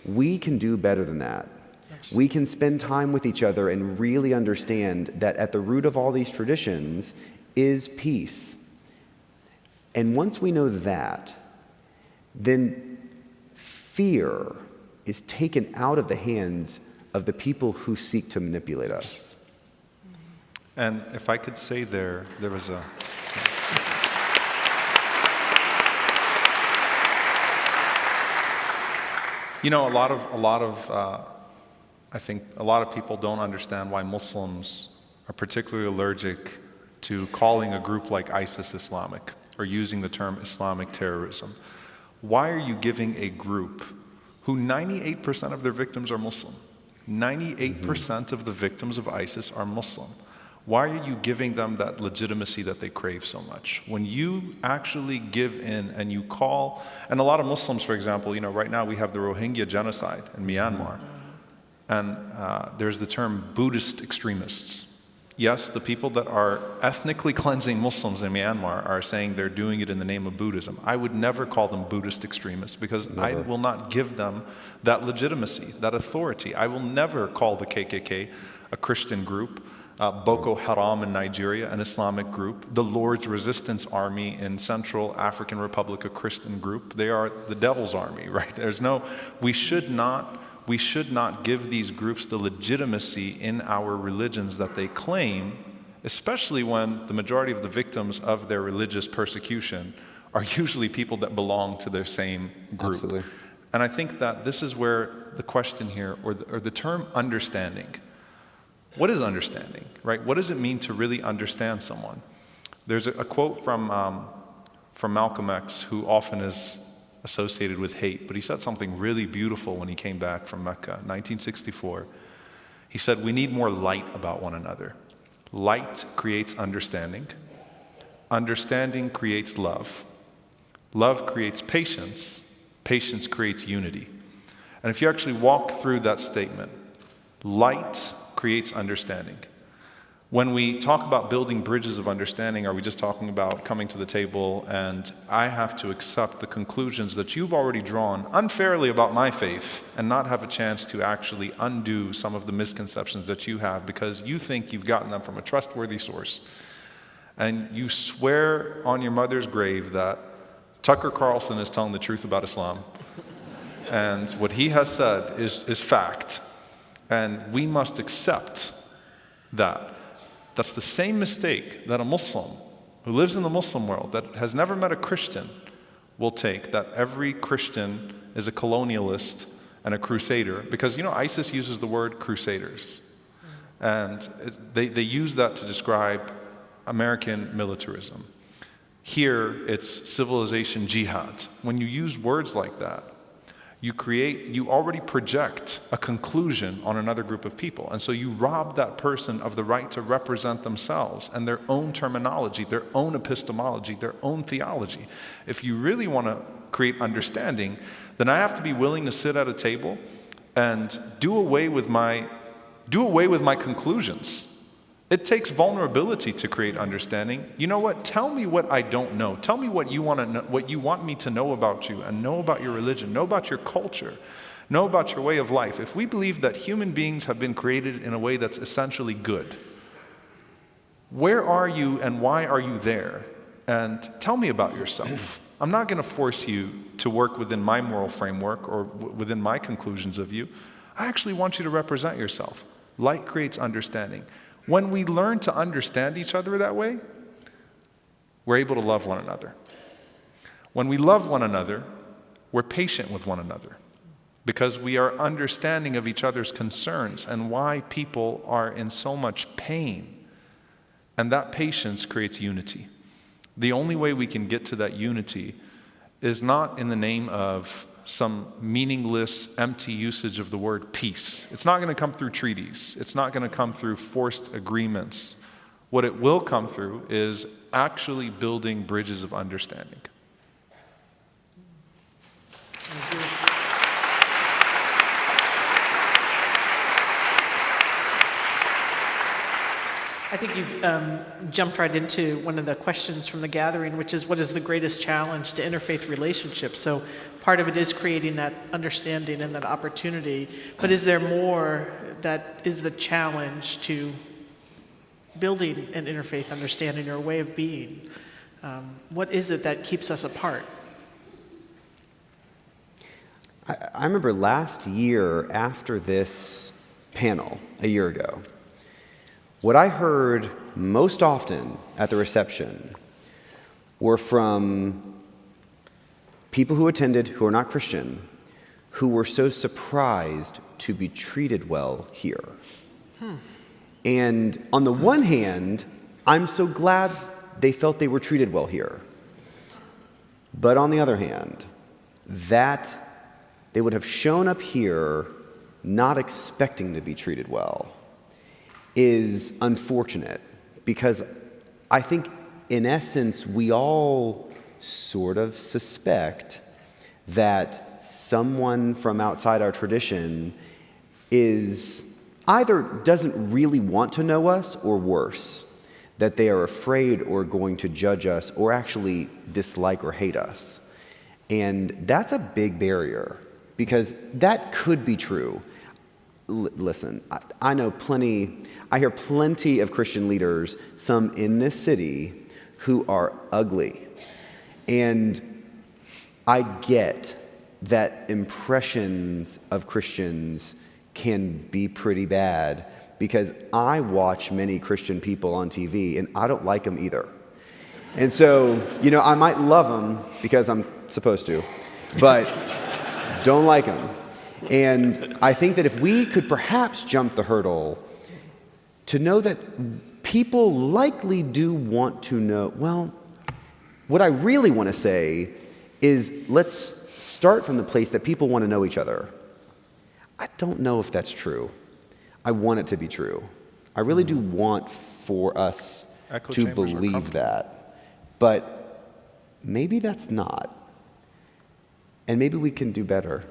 We can do better than that. We can spend time with each other and really understand that at the root of all these traditions is peace. And once we know that, then fear is taken out of the hands of the people who seek to manipulate us. And if I could say there, there was a. You know, a lot of, a lot of, uh, I think a lot of people don't understand why Muslims are particularly allergic to calling a group like ISIS Islamic or using the term Islamic terrorism. Why are you giving a group who 98% of their victims are Muslim? 98% of the victims of ISIS are Muslim. Why are you giving them that legitimacy that they crave so much? When you actually give in and you call, and a lot of Muslims, for example, you know, right now we have the Rohingya genocide in Myanmar, and uh, there's the term Buddhist extremists. Yes, the people that are ethnically cleansing Muslims in Myanmar are saying they're doing it in the name of Buddhism. I would never call them Buddhist extremists because never. I will not give them that legitimacy, that authority. I will never call the KKK a Christian group uh, Boko Haram in Nigeria, an Islamic group, the Lord's Resistance Army in Central African Republic, a Christian group. They are the devil's army, right? There's no, we should not, we should not give these groups the legitimacy in our religions that they claim, especially when the majority of the victims of their religious persecution are usually people that belong to their same group. Absolutely. And I think that this is where the question here, or the, or the term understanding, what is understanding, right? What does it mean to really understand someone? There's a, a quote from, um, from Malcolm X, who often is associated with hate, but he said something really beautiful when he came back from Mecca, 1964. He said, We need more light about one another. Light creates understanding, understanding creates love, love creates patience, patience creates unity. And if you actually walk through that statement, light creates understanding. When we talk about building bridges of understanding, are we just talking about coming to the table and I have to accept the conclusions that you've already drawn unfairly about my faith and not have a chance to actually undo some of the misconceptions that you have because you think you've gotten them from a trustworthy source? And you swear on your mother's grave that Tucker Carlson is telling the truth about Islam. and what he has said is, is fact. And we must accept that. That's the same mistake that a Muslim who lives in the Muslim world that has never met a Christian will take that every Christian is a colonialist and a crusader because you know ISIS uses the word crusaders and they, they use that to describe American militarism. Here it's civilization jihad. When you use words like that, you create, you already project a conclusion on another group of people. And so you rob that person of the right to represent themselves and their own terminology, their own epistemology, their own theology. If you really want to create understanding, then I have to be willing to sit at a table and do away with my, do away with my conclusions it takes vulnerability to create understanding. You know what? Tell me what I don't know. Tell me what you want to know, what you want me to know about you and know about your religion, know about your culture, know about your way of life. If we believe that human beings have been created in a way that's essentially good, where are you and why are you there? And tell me about yourself. I'm not going to force you to work within my moral framework or within my conclusions of you. I actually want you to represent yourself. Light creates understanding. When we learn to understand each other that way, we're able to love one another. When we love one another, we're patient with one another because we are understanding of each other's concerns and why people are in so much pain. And that patience creates unity. The only way we can get to that unity is not in the name of some meaningless, empty usage of the word peace. It's not going to come through treaties, it's not going to come through forced agreements. What it will come through is actually building bridges of understanding. I think you've um, jumped right into one of the questions from the gathering, which is what is the greatest challenge to interfaith relationships? So part of it is creating that understanding and that opportunity, but is there more that is the challenge to building an interfaith understanding or a way of being? Um, what is it that keeps us apart? I, I remember last year after this panel, a year ago, what I heard most often at the reception were from people who attended who are not Christian who were so surprised to be treated well here. And on the one hand, I'm so glad they felt they were treated well here. But on the other hand, that they would have shown up here not expecting to be treated well is unfortunate because I think, in essence, we all sort of suspect that someone from outside our tradition is either doesn't really want to know us or worse, that they are afraid or going to judge us or actually dislike or hate us. And that's a big barrier because that could be true. L- listen, I, I know plenty, I hear plenty of Christian leaders, some in this city, who are ugly. And I get that impressions of Christians can be pretty bad because I watch many Christian people on TV and I don't like them either. And so, you know, I might love them because I'm supposed to, but don't like them. And I think that if we could perhaps jump the hurdle to know that people likely do want to know, well, what I really want to say is let's start from the place that people want to know each other. I don't know if that's true. I want it to be true. I really do want for us Echo to believe that. But maybe that's not. And maybe we can do better.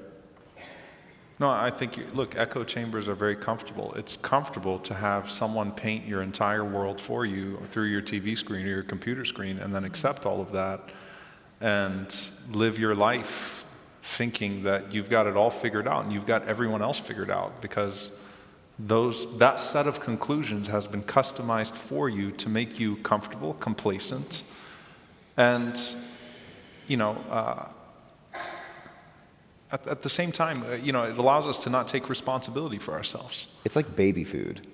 No, I think, look, echo chambers are very comfortable. It's comfortable to have someone paint your entire world for you through your TV screen or your computer screen and then accept all of that and live your life thinking that you've got it all figured out and you've got everyone else figured out because those, that set of conclusions has been customized for you to make you comfortable, complacent, and, you know, uh, at, at the same time, uh, you know, it allows us to not take responsibility for ourselves. It's like baby food.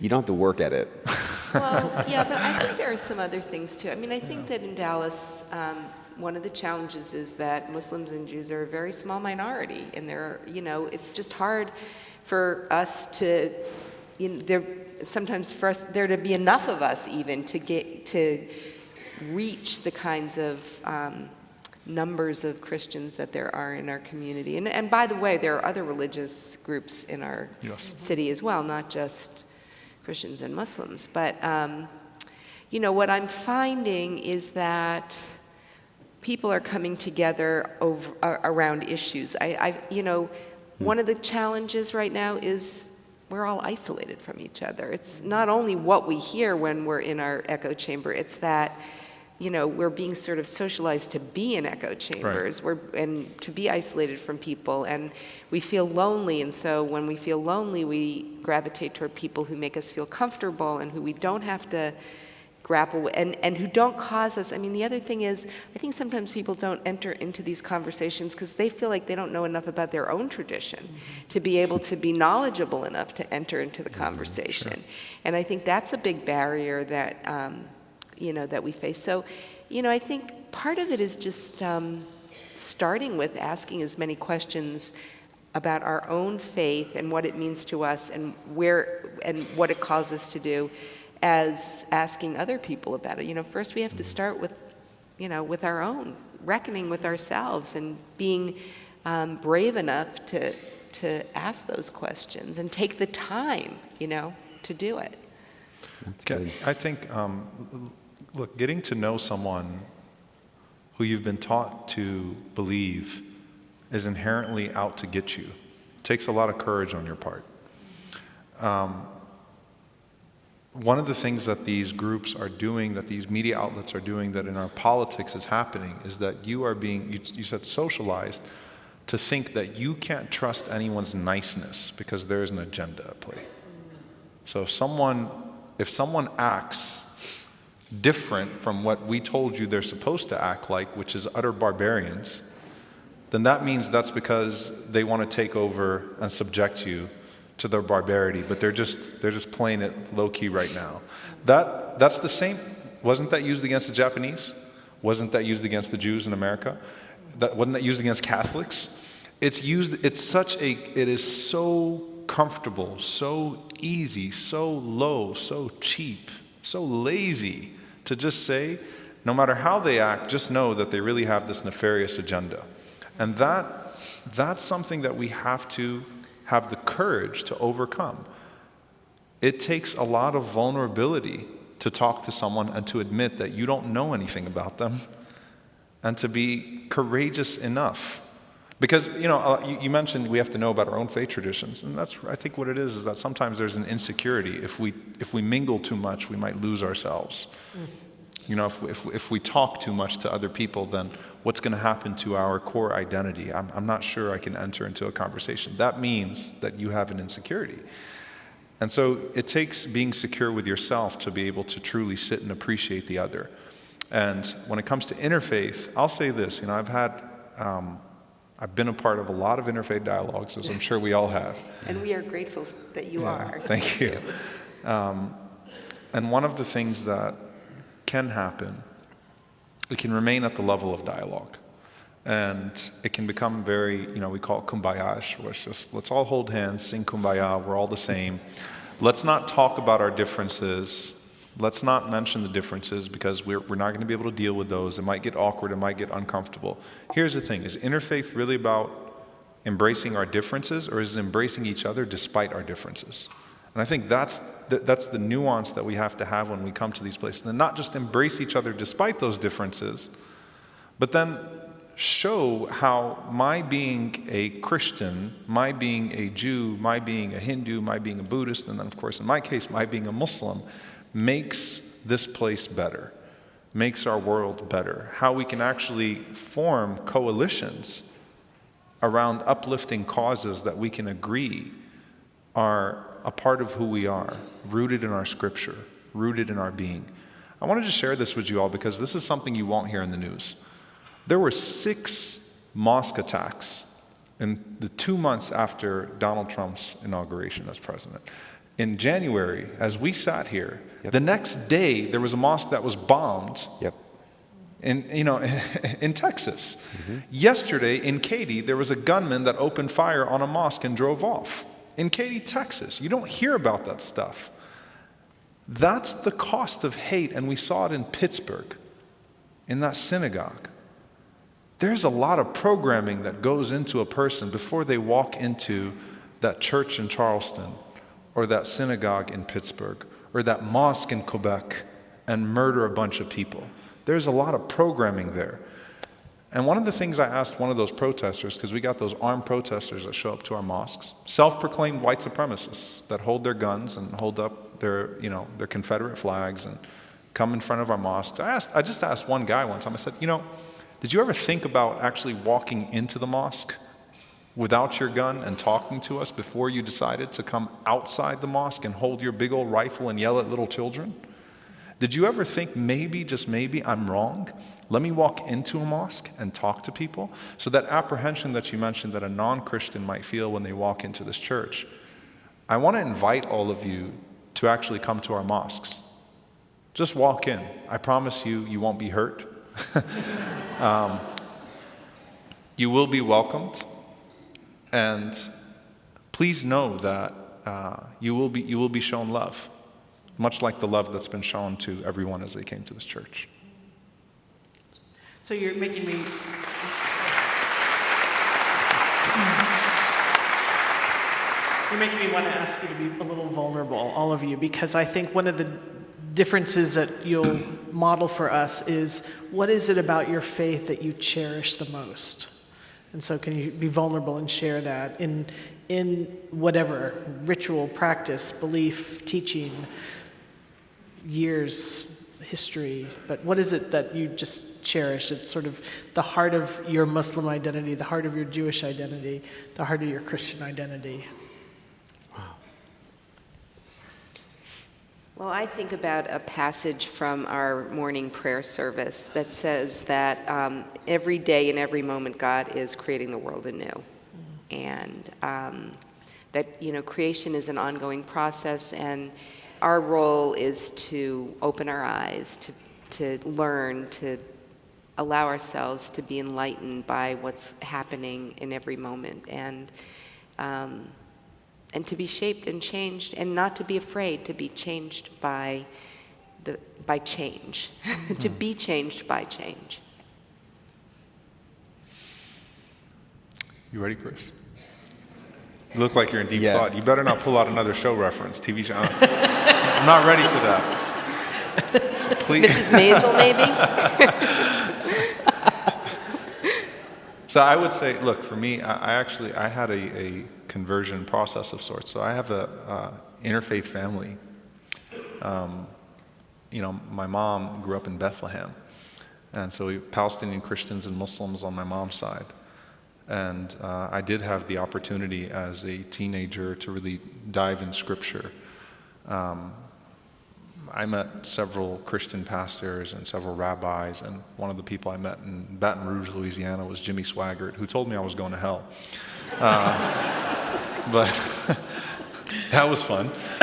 You don't have to work at it. Well, yeah, but I think there are some other things too. I mean, I think that in Dallas, um, one of the challenges is that Muslims and Jews are a very small minority, and they're, you know, it's just hard for us to, you know, there sometimes for us there to be enough of us even to get to reach the kinds of um, numbers of Christians that there are in our community. And, and by the way, there are other religious groups in our Yes. city as well, not just Christians and Muslims. But, um, you know, what I'm finding is that people are coming together over, uh, around issues. I, I, you know, one of the challenges right now is we're all isolated from each other. It's not only what we hear when we're in our echo chamber, it's that, you know, we're being sort of socialized to be in echo chambers we're, and to be isolated from people. And we feel lonely. And so when we feel lonely, we gravitate toward people who make us feel comfortable and who we don't have to grapple with, and, and who don't cause us. I mean, the other thing is, I think sometimes people don't enter into these conversations because they feel like they don't know enough about their own tradition to be able to be knowledgeable enough to enter into the conversation. And I think that's a big barrier that, um, you know, that we face. So, you know, I think part of it is just um, starting with asking as many questions about our own faith and what it means to us and where and what it calls us to do as asking other people about it. You know, first we have to start with, you know, with our own, reckoning with ourselves and being um, brave enough to, to ask those questions and take the time, you know, to do it. That's good. I think, um, l- look, getting to know someone who you've been taught to believe is inherently out to get you takes a lot of courage on your part. Um, one of the things that these groups are doing, that these media outlets are doing, that in our politics is happening, is that you are being, you, you said socialized, to think that you can't trust anyone's niceness because there is an agenda at play. So if someone, if someone acts different from what we told you they're supposed to act like, which is utter barbarians, then that means that's because they want to take over and subject you to their barbarity, but they're just they're just playing it low key right now. That that's the same. Wasn't that used against the Japanese? Wasn't that used against the Jews in America? That wasn't that used against Catholics? It's used. It's such a. It is so comfortable, so easy, so low, so cheap, so lazy to just say, no matter how they act, just know that they really have this nefarious agenda. And that, that's something that we have to have the courage to overcome. It takes a lot of vulnerability to talk to someone and to admit that you don't know anything about them and to be courageous enough. Because, you know, uh, you, you mentioned we have to know about our own faith traditions. And that's, I think what it is, is that sometimes there's an insecurity. If we, if we mingle too much, we might lose ourselves. You know, if, if, if we talk too much to other people, then what's going to happen to our core identity? I'm, I'm not sure I can enter into a conversation. That means that you have an insecurity. And so it takes being secure with yourself to be able to truly sit and appreciate the other. And when it comes to interfaith, I'll say this you know, I've had, um, I've been a part of a lot of interfaith dialogues, as I'm sure we all have. And we are grateful that you Yeah, are. Thank you. Um, and one of the things that can happen, it can remain at the level of dialogue. And it can become very, you know, we call it kumbayash, where it's just let's all hold hands, sing kumbaya, we're all the same. Let's not talk about our differences. Let's not mention the differences because we're, we're not going to be able to deal with those. It might get awkward, it might get uncomfortable. Here's the thing is interfaith really about embracing our differences or is it embracing each other despite our differences? And I think that's the, that's the nuance that we have to have when we come to these places. And not just embrace each other despite those differences, but then show how my being a Christian, my being a Jew, my being a Hindu, my being a Buddhist, and then, of course, in my case, my being a Muslim, makes this place better, makes our world better. How we can actually form coalitions around uplifting causes that we can agree are a part of who we are, rooted in our scripture, rooted in our being. I wanted to share this with you all because this is something you won't hear in the news. There were six mosque attacks in the two months after Donald Trump's inauguration as president. In January, as we sat here, yep. the next day there was a mosque that was bombed. Yep. In, you know, in Texas. Mm-hmm. Yesterday in Katy, there was a gunman that opened fire on a mosque and drove off. In Katy, Texas. You don't hear about that stuff. That's the cost of hate, and we saw it in Pittsburgh, in that synagogue. There's a lot of programming that goes into a person before they walk into that church in Charleston or that synagogue in Pittsburgh or that mosque in Quebec and murder a bunch of people. There's a lot of programming there. And one of the things I asked one of those protesters, because we got those armed protesters that show up to our mosques, self-proclaimed white supremacists that hold their guns and hold up their, you know, their Confederate flags and come in front of our mosques. I, asked, I just asked one guy one time, I said, you know, did you ever think about actually walking into the mosque without your gun and talking to us before you decided to come outside the mosque and hold your big old rifle and yell at little children? Did you ever think maybe, just maybe, I'm wrong? Let me walk into a mosque and talk to people. So, that apprehension that you mentioned that a non Christian might feel when they walk into this church, I want to invite all of you to actually come to our mosques. Just walk in. I promise you, you won't be hurt. um, you will be welcomed, and please know that uh, you, will be, you will be shown love, much like the love that's been shown to everyone as they came to this church. So you're making me. You're making me want to ask you to be a little vulnerable, all of you, because I think one of the differences that you'll model for us is what is it about your faith that you cherish the most? And so, can you be vulnerable and share that in, in whatever ritual, practice, belief, teaching, years, history? But what is it that you just cherish? It's sort of the heart of your Muslim identity, the heart of your Jewish identity, the heart of your Christian identity. Well, I think about a passage from our morning prayer service that says that um, every day and every moment God is creating the world anew. Mm-hmm. And um, that, you know, creation is an ongoing process, and our role is to open our eyes, to, to learn, to allow ourselves to be enlightened by what's happening in every moment. And um, and to be shaped and changed and not to be afraid to be changed by the by change. Mm-hmm. to be changed by change. You ready chris? You look like you're in deep yeah. thought. You better not pull out another show reference. Tv show i'm not ready for that. Please. Mrs maisel maybe? So i would say look for me i, I actually i had a, a conversion process of sorts. So I have a uh, interfaith family. Um, you know, my mom grew up in Bethlehem, and so we Palestinian Christians and Muslims on my mom's side. And uh, I did have the opportunity as a teenager to really dive in Scripture. Um, I met several Christian pastors and several rabbis, and one of the people I met in Baton Rouge, Louisiana, was Jimmy Swaggart, who told me I was going to hell. Uh, but that was fun.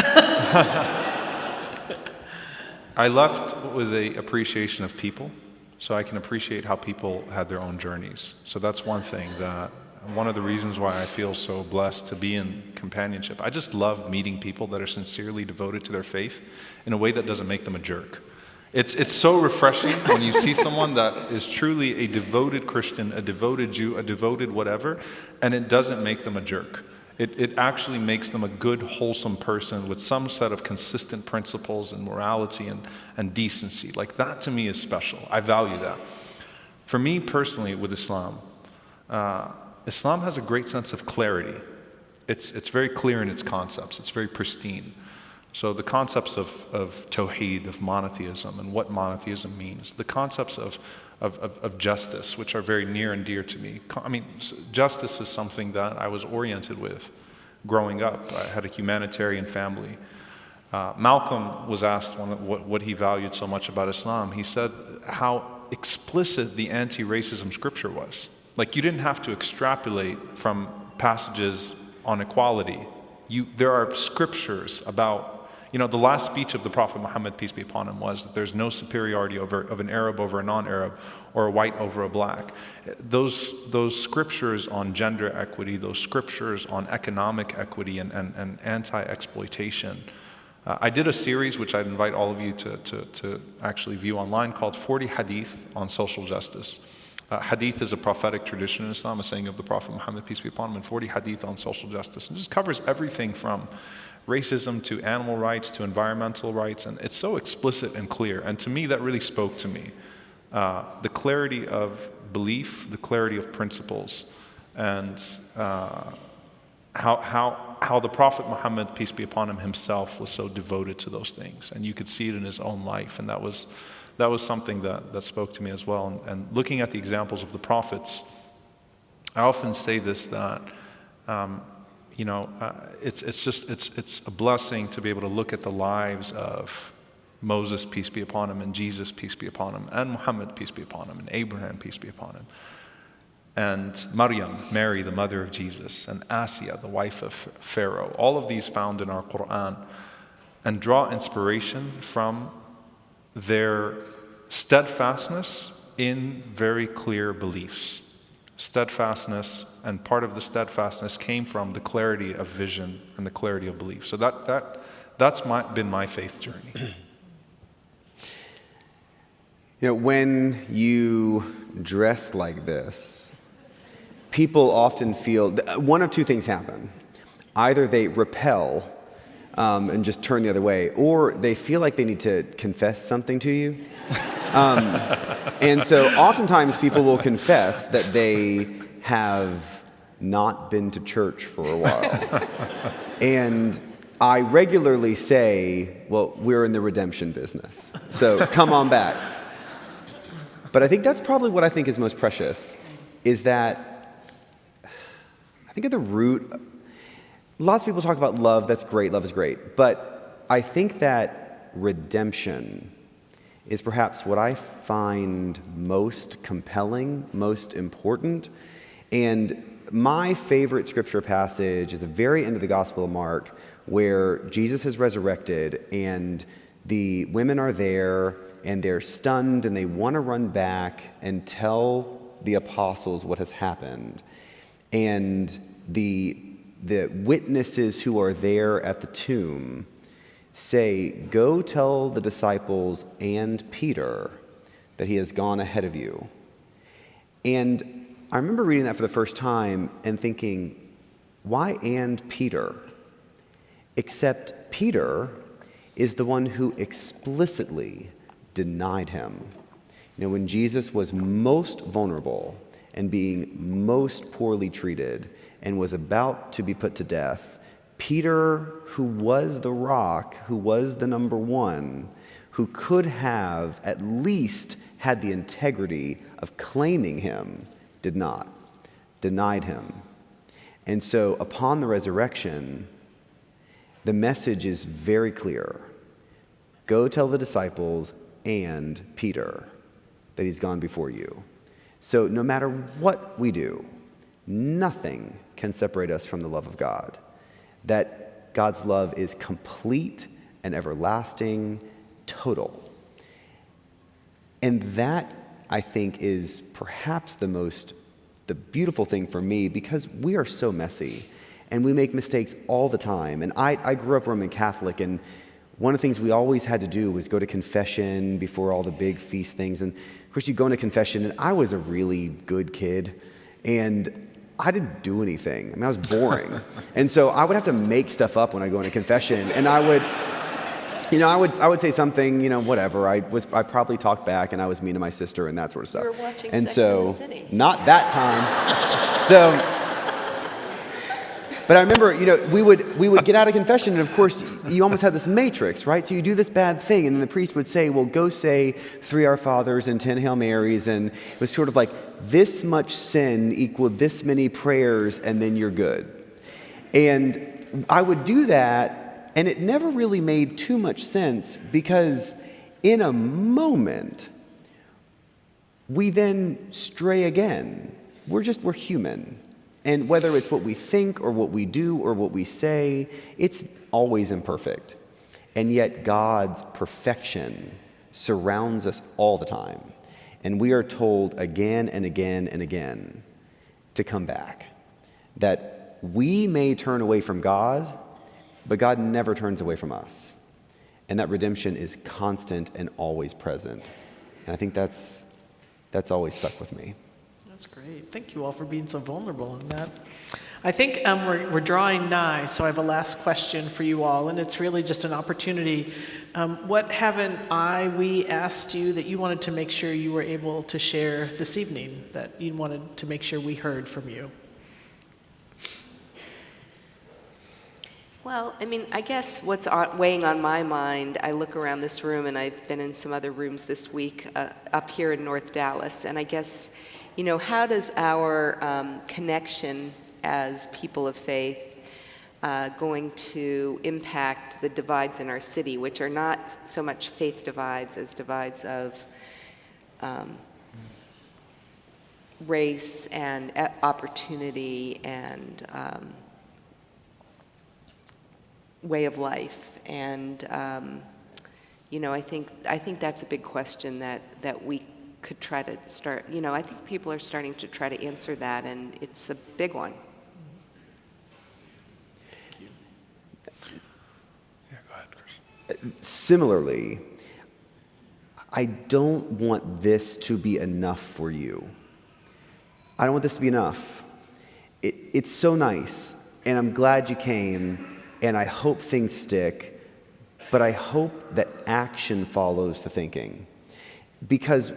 I left with a appreciation of people, so I can appreciate how people had their own journeys. So that's one thing that one of the reasons why I feel so blessed to be in companionship. I just love meeting people that are sincerely devoted to their faith in a way that doesn't make them a jerk. It's, it's so refreshing when you see someone that is truly a devoted Christian, a devoted Jew, a devoted whatever, and it doesn't make them a jerk. It, it actually makes them a good, wholesome person with some set of consistent principles and morality and, and decency. Like that to me is special. I value that. For me personally, with Islam, uh, Islam has a great sense of clarity. It's, it's very clear in its concepts, it's very pristine. So, the concepts of, of Tawheed, of monotheism, and what monotheism means, the concepts of, of, of, of, justice, which are very near and dear to me. I mean, justice is something that I was oriented with growing up. I had a humanitarian family. Uh, Malcolm was asked one, what, what he valued so much about Islam. He said how explicit the anti racism scripture was. Like, you didn't have to extrapolate from passages on equality. You, there are scriptures about you know, the last speech of the Prophet Muhammad, peace be upon him, was that there's no superiority over, of an Arab over a non Arab or a white over a black. Those, those scriptures on gender equity, those scriptures on economic equity and, and, and anti exploitation. Uh, I did a series which I'd invite all of you to, to, to actually view online called 40 Hadith on Social Justice. Uh, hadith is a prophetic tradition in Islam, a saying of the Prophet Muhammad, peace be upon him, and 40 hadith on social justice. And just covers everything from racism to animal rights to environmental rights. And it's so explicit and clear. And to me, that really spoke to me. Uh, the clarity of belief, the clarity of principles, and uh, how, how, how the Prophet Muhammad, peace be upon him, himself was so devoted to those things. And you could see it in his own life. And that was, that was something that, that spoke to me as well. And, and looking at the examples of the prophets, I often say this that um, you know, uh, it's, it's just, it's, it's a blessing to be able to look at the lives of Moses, peace be upon him, and Jesus, peace be upon him, and Muhammad, peace be upon him, and Abraham, peace be upon him, and Maryam, Mary, the mother of Jesus, and Asiya, the wife of Pharaoh. All of these found in our Quran, and draw inspiration from their steadfastness in very clear beliefs steadfastness, and part of the steadfastness came from the clarity of vision and the clarity of belief. So that, that, that's my, been my faith journey. You know, when you dress like this, people often feel one of two things happen. Either they repel um, and just turn the other way, or they feel like they need to confess something to you. Um, and so oftentimes people will confess that they have not been to church for a while. and I regularly say, well, we're in the redemption business, so come on back. But I think that's probably what I think is most precious is that I think at the root, lots of people talk about love, that's great, love is great. But I think that redemption is perhaps what I find most compelling, most important. And my favorite scripture passage is the very end of the Gospel of Mark, where Jesus has resurrected and the women are there and they're stunned and they want to run back and tell the apostles what has happened. And the, the witnesses who are there at the tomb say, Go tell the disciples and Peter that he has gone ahead of you. And I remember reading that for the first time and thinking, why and Peter? Except Peter is the one who explicitly denied him. You know, when Jesus was most vulnerable and being most poorly treated and was about to be put to death, Peter, who was the rock, who was the number one, who could have at least had the integrity of claiming him, did not, denied him. And so upon the resurrection, the message is very clear go tell the disciples and Peter that he's gone before you. So no matter what we do, nothing can separate us from the love of God that God's love is complete and everlasting, total. And that, I think, is perhaps the most, the beautiful thing for me because we are so messy and we make mistakes all the time. And I, I grew up Roman Catholic, and one of the things we always had to do was go to confession before all the big feast things. And of course, you go into confession, and I was a really good kid. And I didn't do anything. I mean, I was boring. and so I would have to make stuff up when I go into confession. And I would, you know, I would, I would say something, you know, whatever. I was, I probably talked back and I was mean to my sister and that sort of stuff. were watching and Sex so, and the City. not that time. so, but I remember, you know, we would, we would get out of confession, and of course, you almost had this matrix, right? So you do this bad thing, and then the priest would say, well, go say three Our Fathers and ten Hail Marys, and it was sort of like this much sin equaled this many prayers, and then you're good. And I would do that, and it never really made too much sense because in a moment, we then stray again. We're just, we're human. And whether it's what we think or what we do or what we say, it's always imperfect. And yet, God's perfection surrounds us all the time. And we are told again and again and again to come back. That we may turn away from God, but God never turns away from us. And that redemption is constant and always present. And I think that's, that's always stuck with me. That's great. Thank you all for being so vulnerable in that. I think um, we're, we're drawing nigh, so I have a last question for you all, and it's really just an opportunity. Um, what haven't I, we asked you that you wanted to make sure you were able to share this evening, that you wanted to make sure we heard from you? Well, I mean, I guess what's weighing on my mind, I look around this room and I've been in some other rooms this week uh, up here in North Dallas, and I guess, you know, how does our um, connection as people of faith uh, going to impact the divides in our city, which are not so much faith divides as divides of um, race and opportunity and um, way of life. And, um, you know, I think, I think that's a big question that, that we could try to start, you know, I think people are starting to try to answer that, and it's a big one. Yeah, go ahead, Chris. Similarly, I don't want this to be enough for you. I don't want this to be enough. It, it's so nice, and I'm glad you came, and I hope things stick, but I hope that action follows the thinking because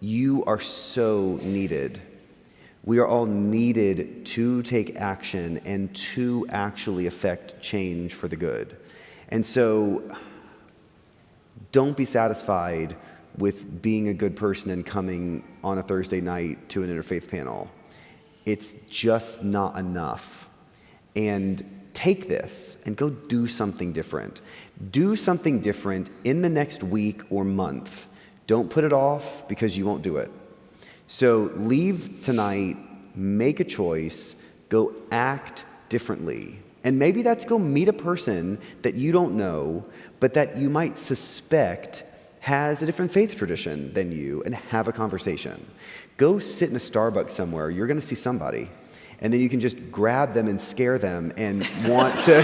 you are so needed. We are all needed to take action and to actually affect change for the good. And so don't be satisfied with being a good person and coming on a Thursday night to an interfaith panel. It's just not enough. And take this and go do something different. Do something different in the next week or month. Don't put it off because you won't do it. So leave tonight, make a choice, go act differently. And maybe that's go meet a person that you don't know, but that you might suspect has a different faith tradition than you and have a conversation. Go sit in a Starbucks somewhere. You're going to see somebody. And then you can just grab them and scare them and want to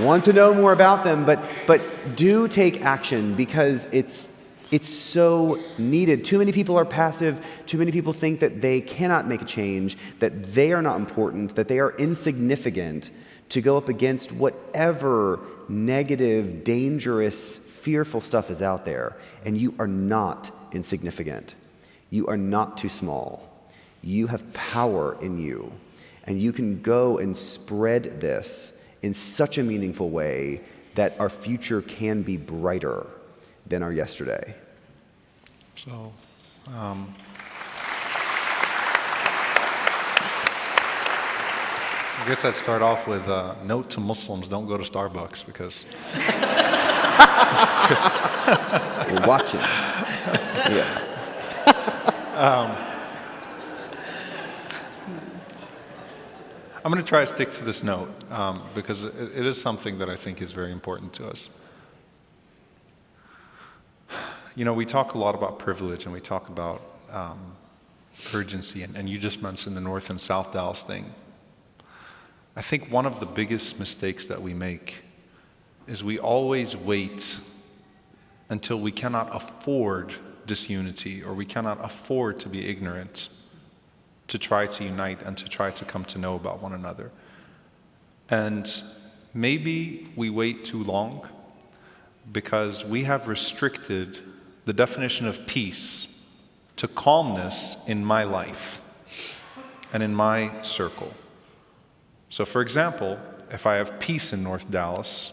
want to know more about them, but but do take action because it's it's so needed. Too many people are passive. Too many people think that they cannot make a change, that they are not important, that they are insignificant to go up against whatever negative, dangerous, fearful stuff is out there. And you are not insignificant. You are not too small. You have power in you. And you can go and spread this in such a meaningful way that our future can be brighter than our yesterday. So, um, I guess I'd start off with a note to Muslims don't go to Starbucks because We're watching. yeah. I'm going to try to stick to this note um, because it, it is something that I think is very important to us. You know, we talk a lot about privilege and we talk about um, urgency, and, and you just mentioned the North and South Dallas thing. I think one of the biggest mistakes that we make is we always wait until we cannot afford disunity or we cannot afford to be ignorant to try to unite and to try to come to know about one another. And maybe we wait too long because we have restricted the definition of peace to calmness in my life and in my circle. So, for example, if I have peace in North Dallas,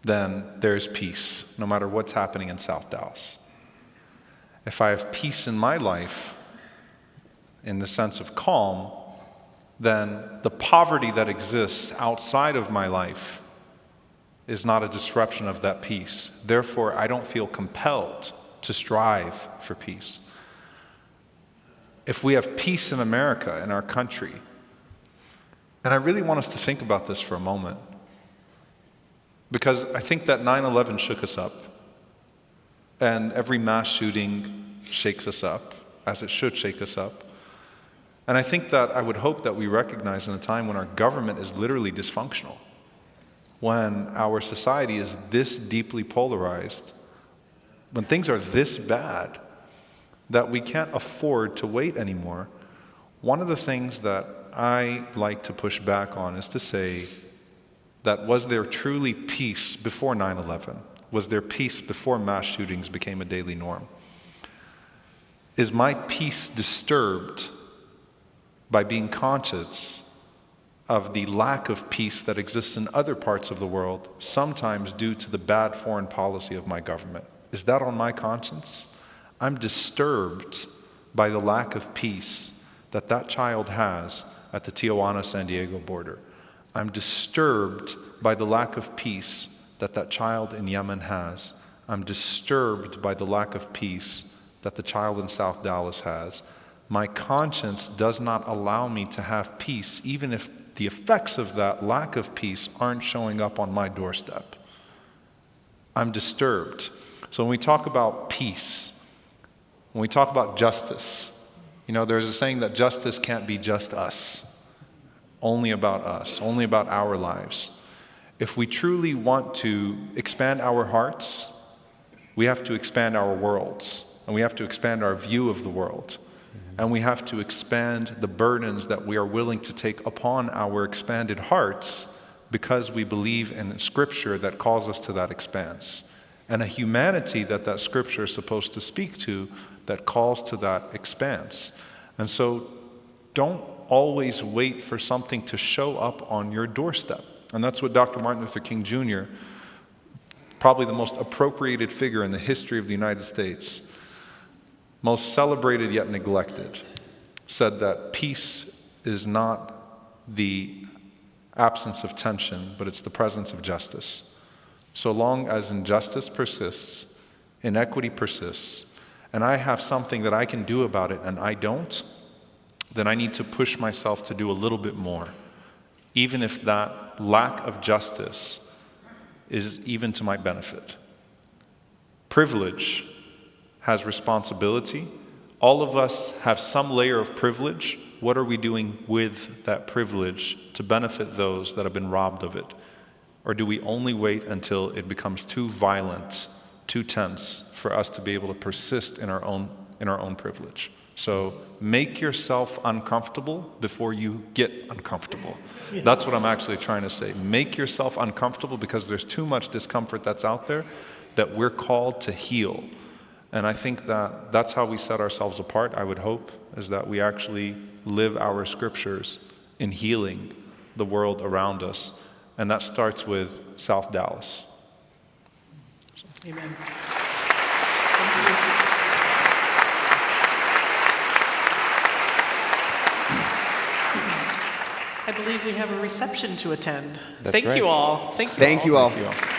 then there's peace, no matter what's happening in South Dallas. If I have peace in my life, in the sense of calm, then the poverty that exists outside of my life is not a disruption of that peace. Therefore, I don't feel compelled to strive for peace. If we have peace in America, in our country, and I really want us to think about this for a moment, because I think that 9 11 shook us up, and every mass shooting shakes us up, as it should shake us up. And I think that I would hope that we recognize in a time when our government is literally dysfunctional, when our society is this deeply polarized, when things are this bad, that we can't afford to wait anymore. One of the things that I like to push back on is to say that was there truly peace before 9 11? Was there peace before mass shootings became a daily norm? Is my peace disturbed by being conscious of the lack of peace that exists in other parts of the world, sometimes due to the bad foreign policy of my government. Is that on my conscience? I'm disturbed by the lack of peace that that child has at the Tijuana San Diego border. I'm disturbed by the lack of peace that that child in Yemen has. I'm disturbed by the lack of peace that the child in South Dallas has my conscience does not allow me to have peace, even if the effects of that lack of peace aren't showing up on my doorstep. I'm disturbed. So when we talk about peace, when we talk about justice, you know, there's a saying that justice can't be just us, only about us, only about our lives. If we truly want to expand our hearts, we have to expand our worlds, and we have to expand our view of the world. Mm-hmm. And we have to expand the burdens that we are willing to take upon our expanded hearts because we believe in Scripture that calls us to that expanse. And a humanity that that Scripture is supposed to speak to that calls to that expanse. And so don't always wait for something to show up on your doorstep. And that's what Dr. Martin Luther King Jr., probably the most appropriated figure in the history of the United States, most celebrated yet neglected, said that peace is not the absence of tension, but it's the presence of justice. So long as injustice persists, inequity persists, and I have something that I can do about it and I don't, then I need to push myself to do a little bit more, even if that lack of justice is even to my benefit. Privilege has responsibility. All of us have some layer of privilege. What are we doing with that privilege to benefit those that have been robbed of it? Or do we only wait until it becomes too violent, too tense for us to be able to persist in our own, in our own privilege? So make yourself uncomfortable before you get uncomfortable. That's what I'm actually trying to say. Make yourself uncomfortable because there's too much discomfort that's out there that we're called to heal. And I think that that's how we set ourselves apart, I would hope, is that we actually live our scriptures in healing the world around us. And that starts with South Dallas. Amen. I believe we have a reception to attend. That's Thank right. you all. Thank you Thank all. you all. Thank you all.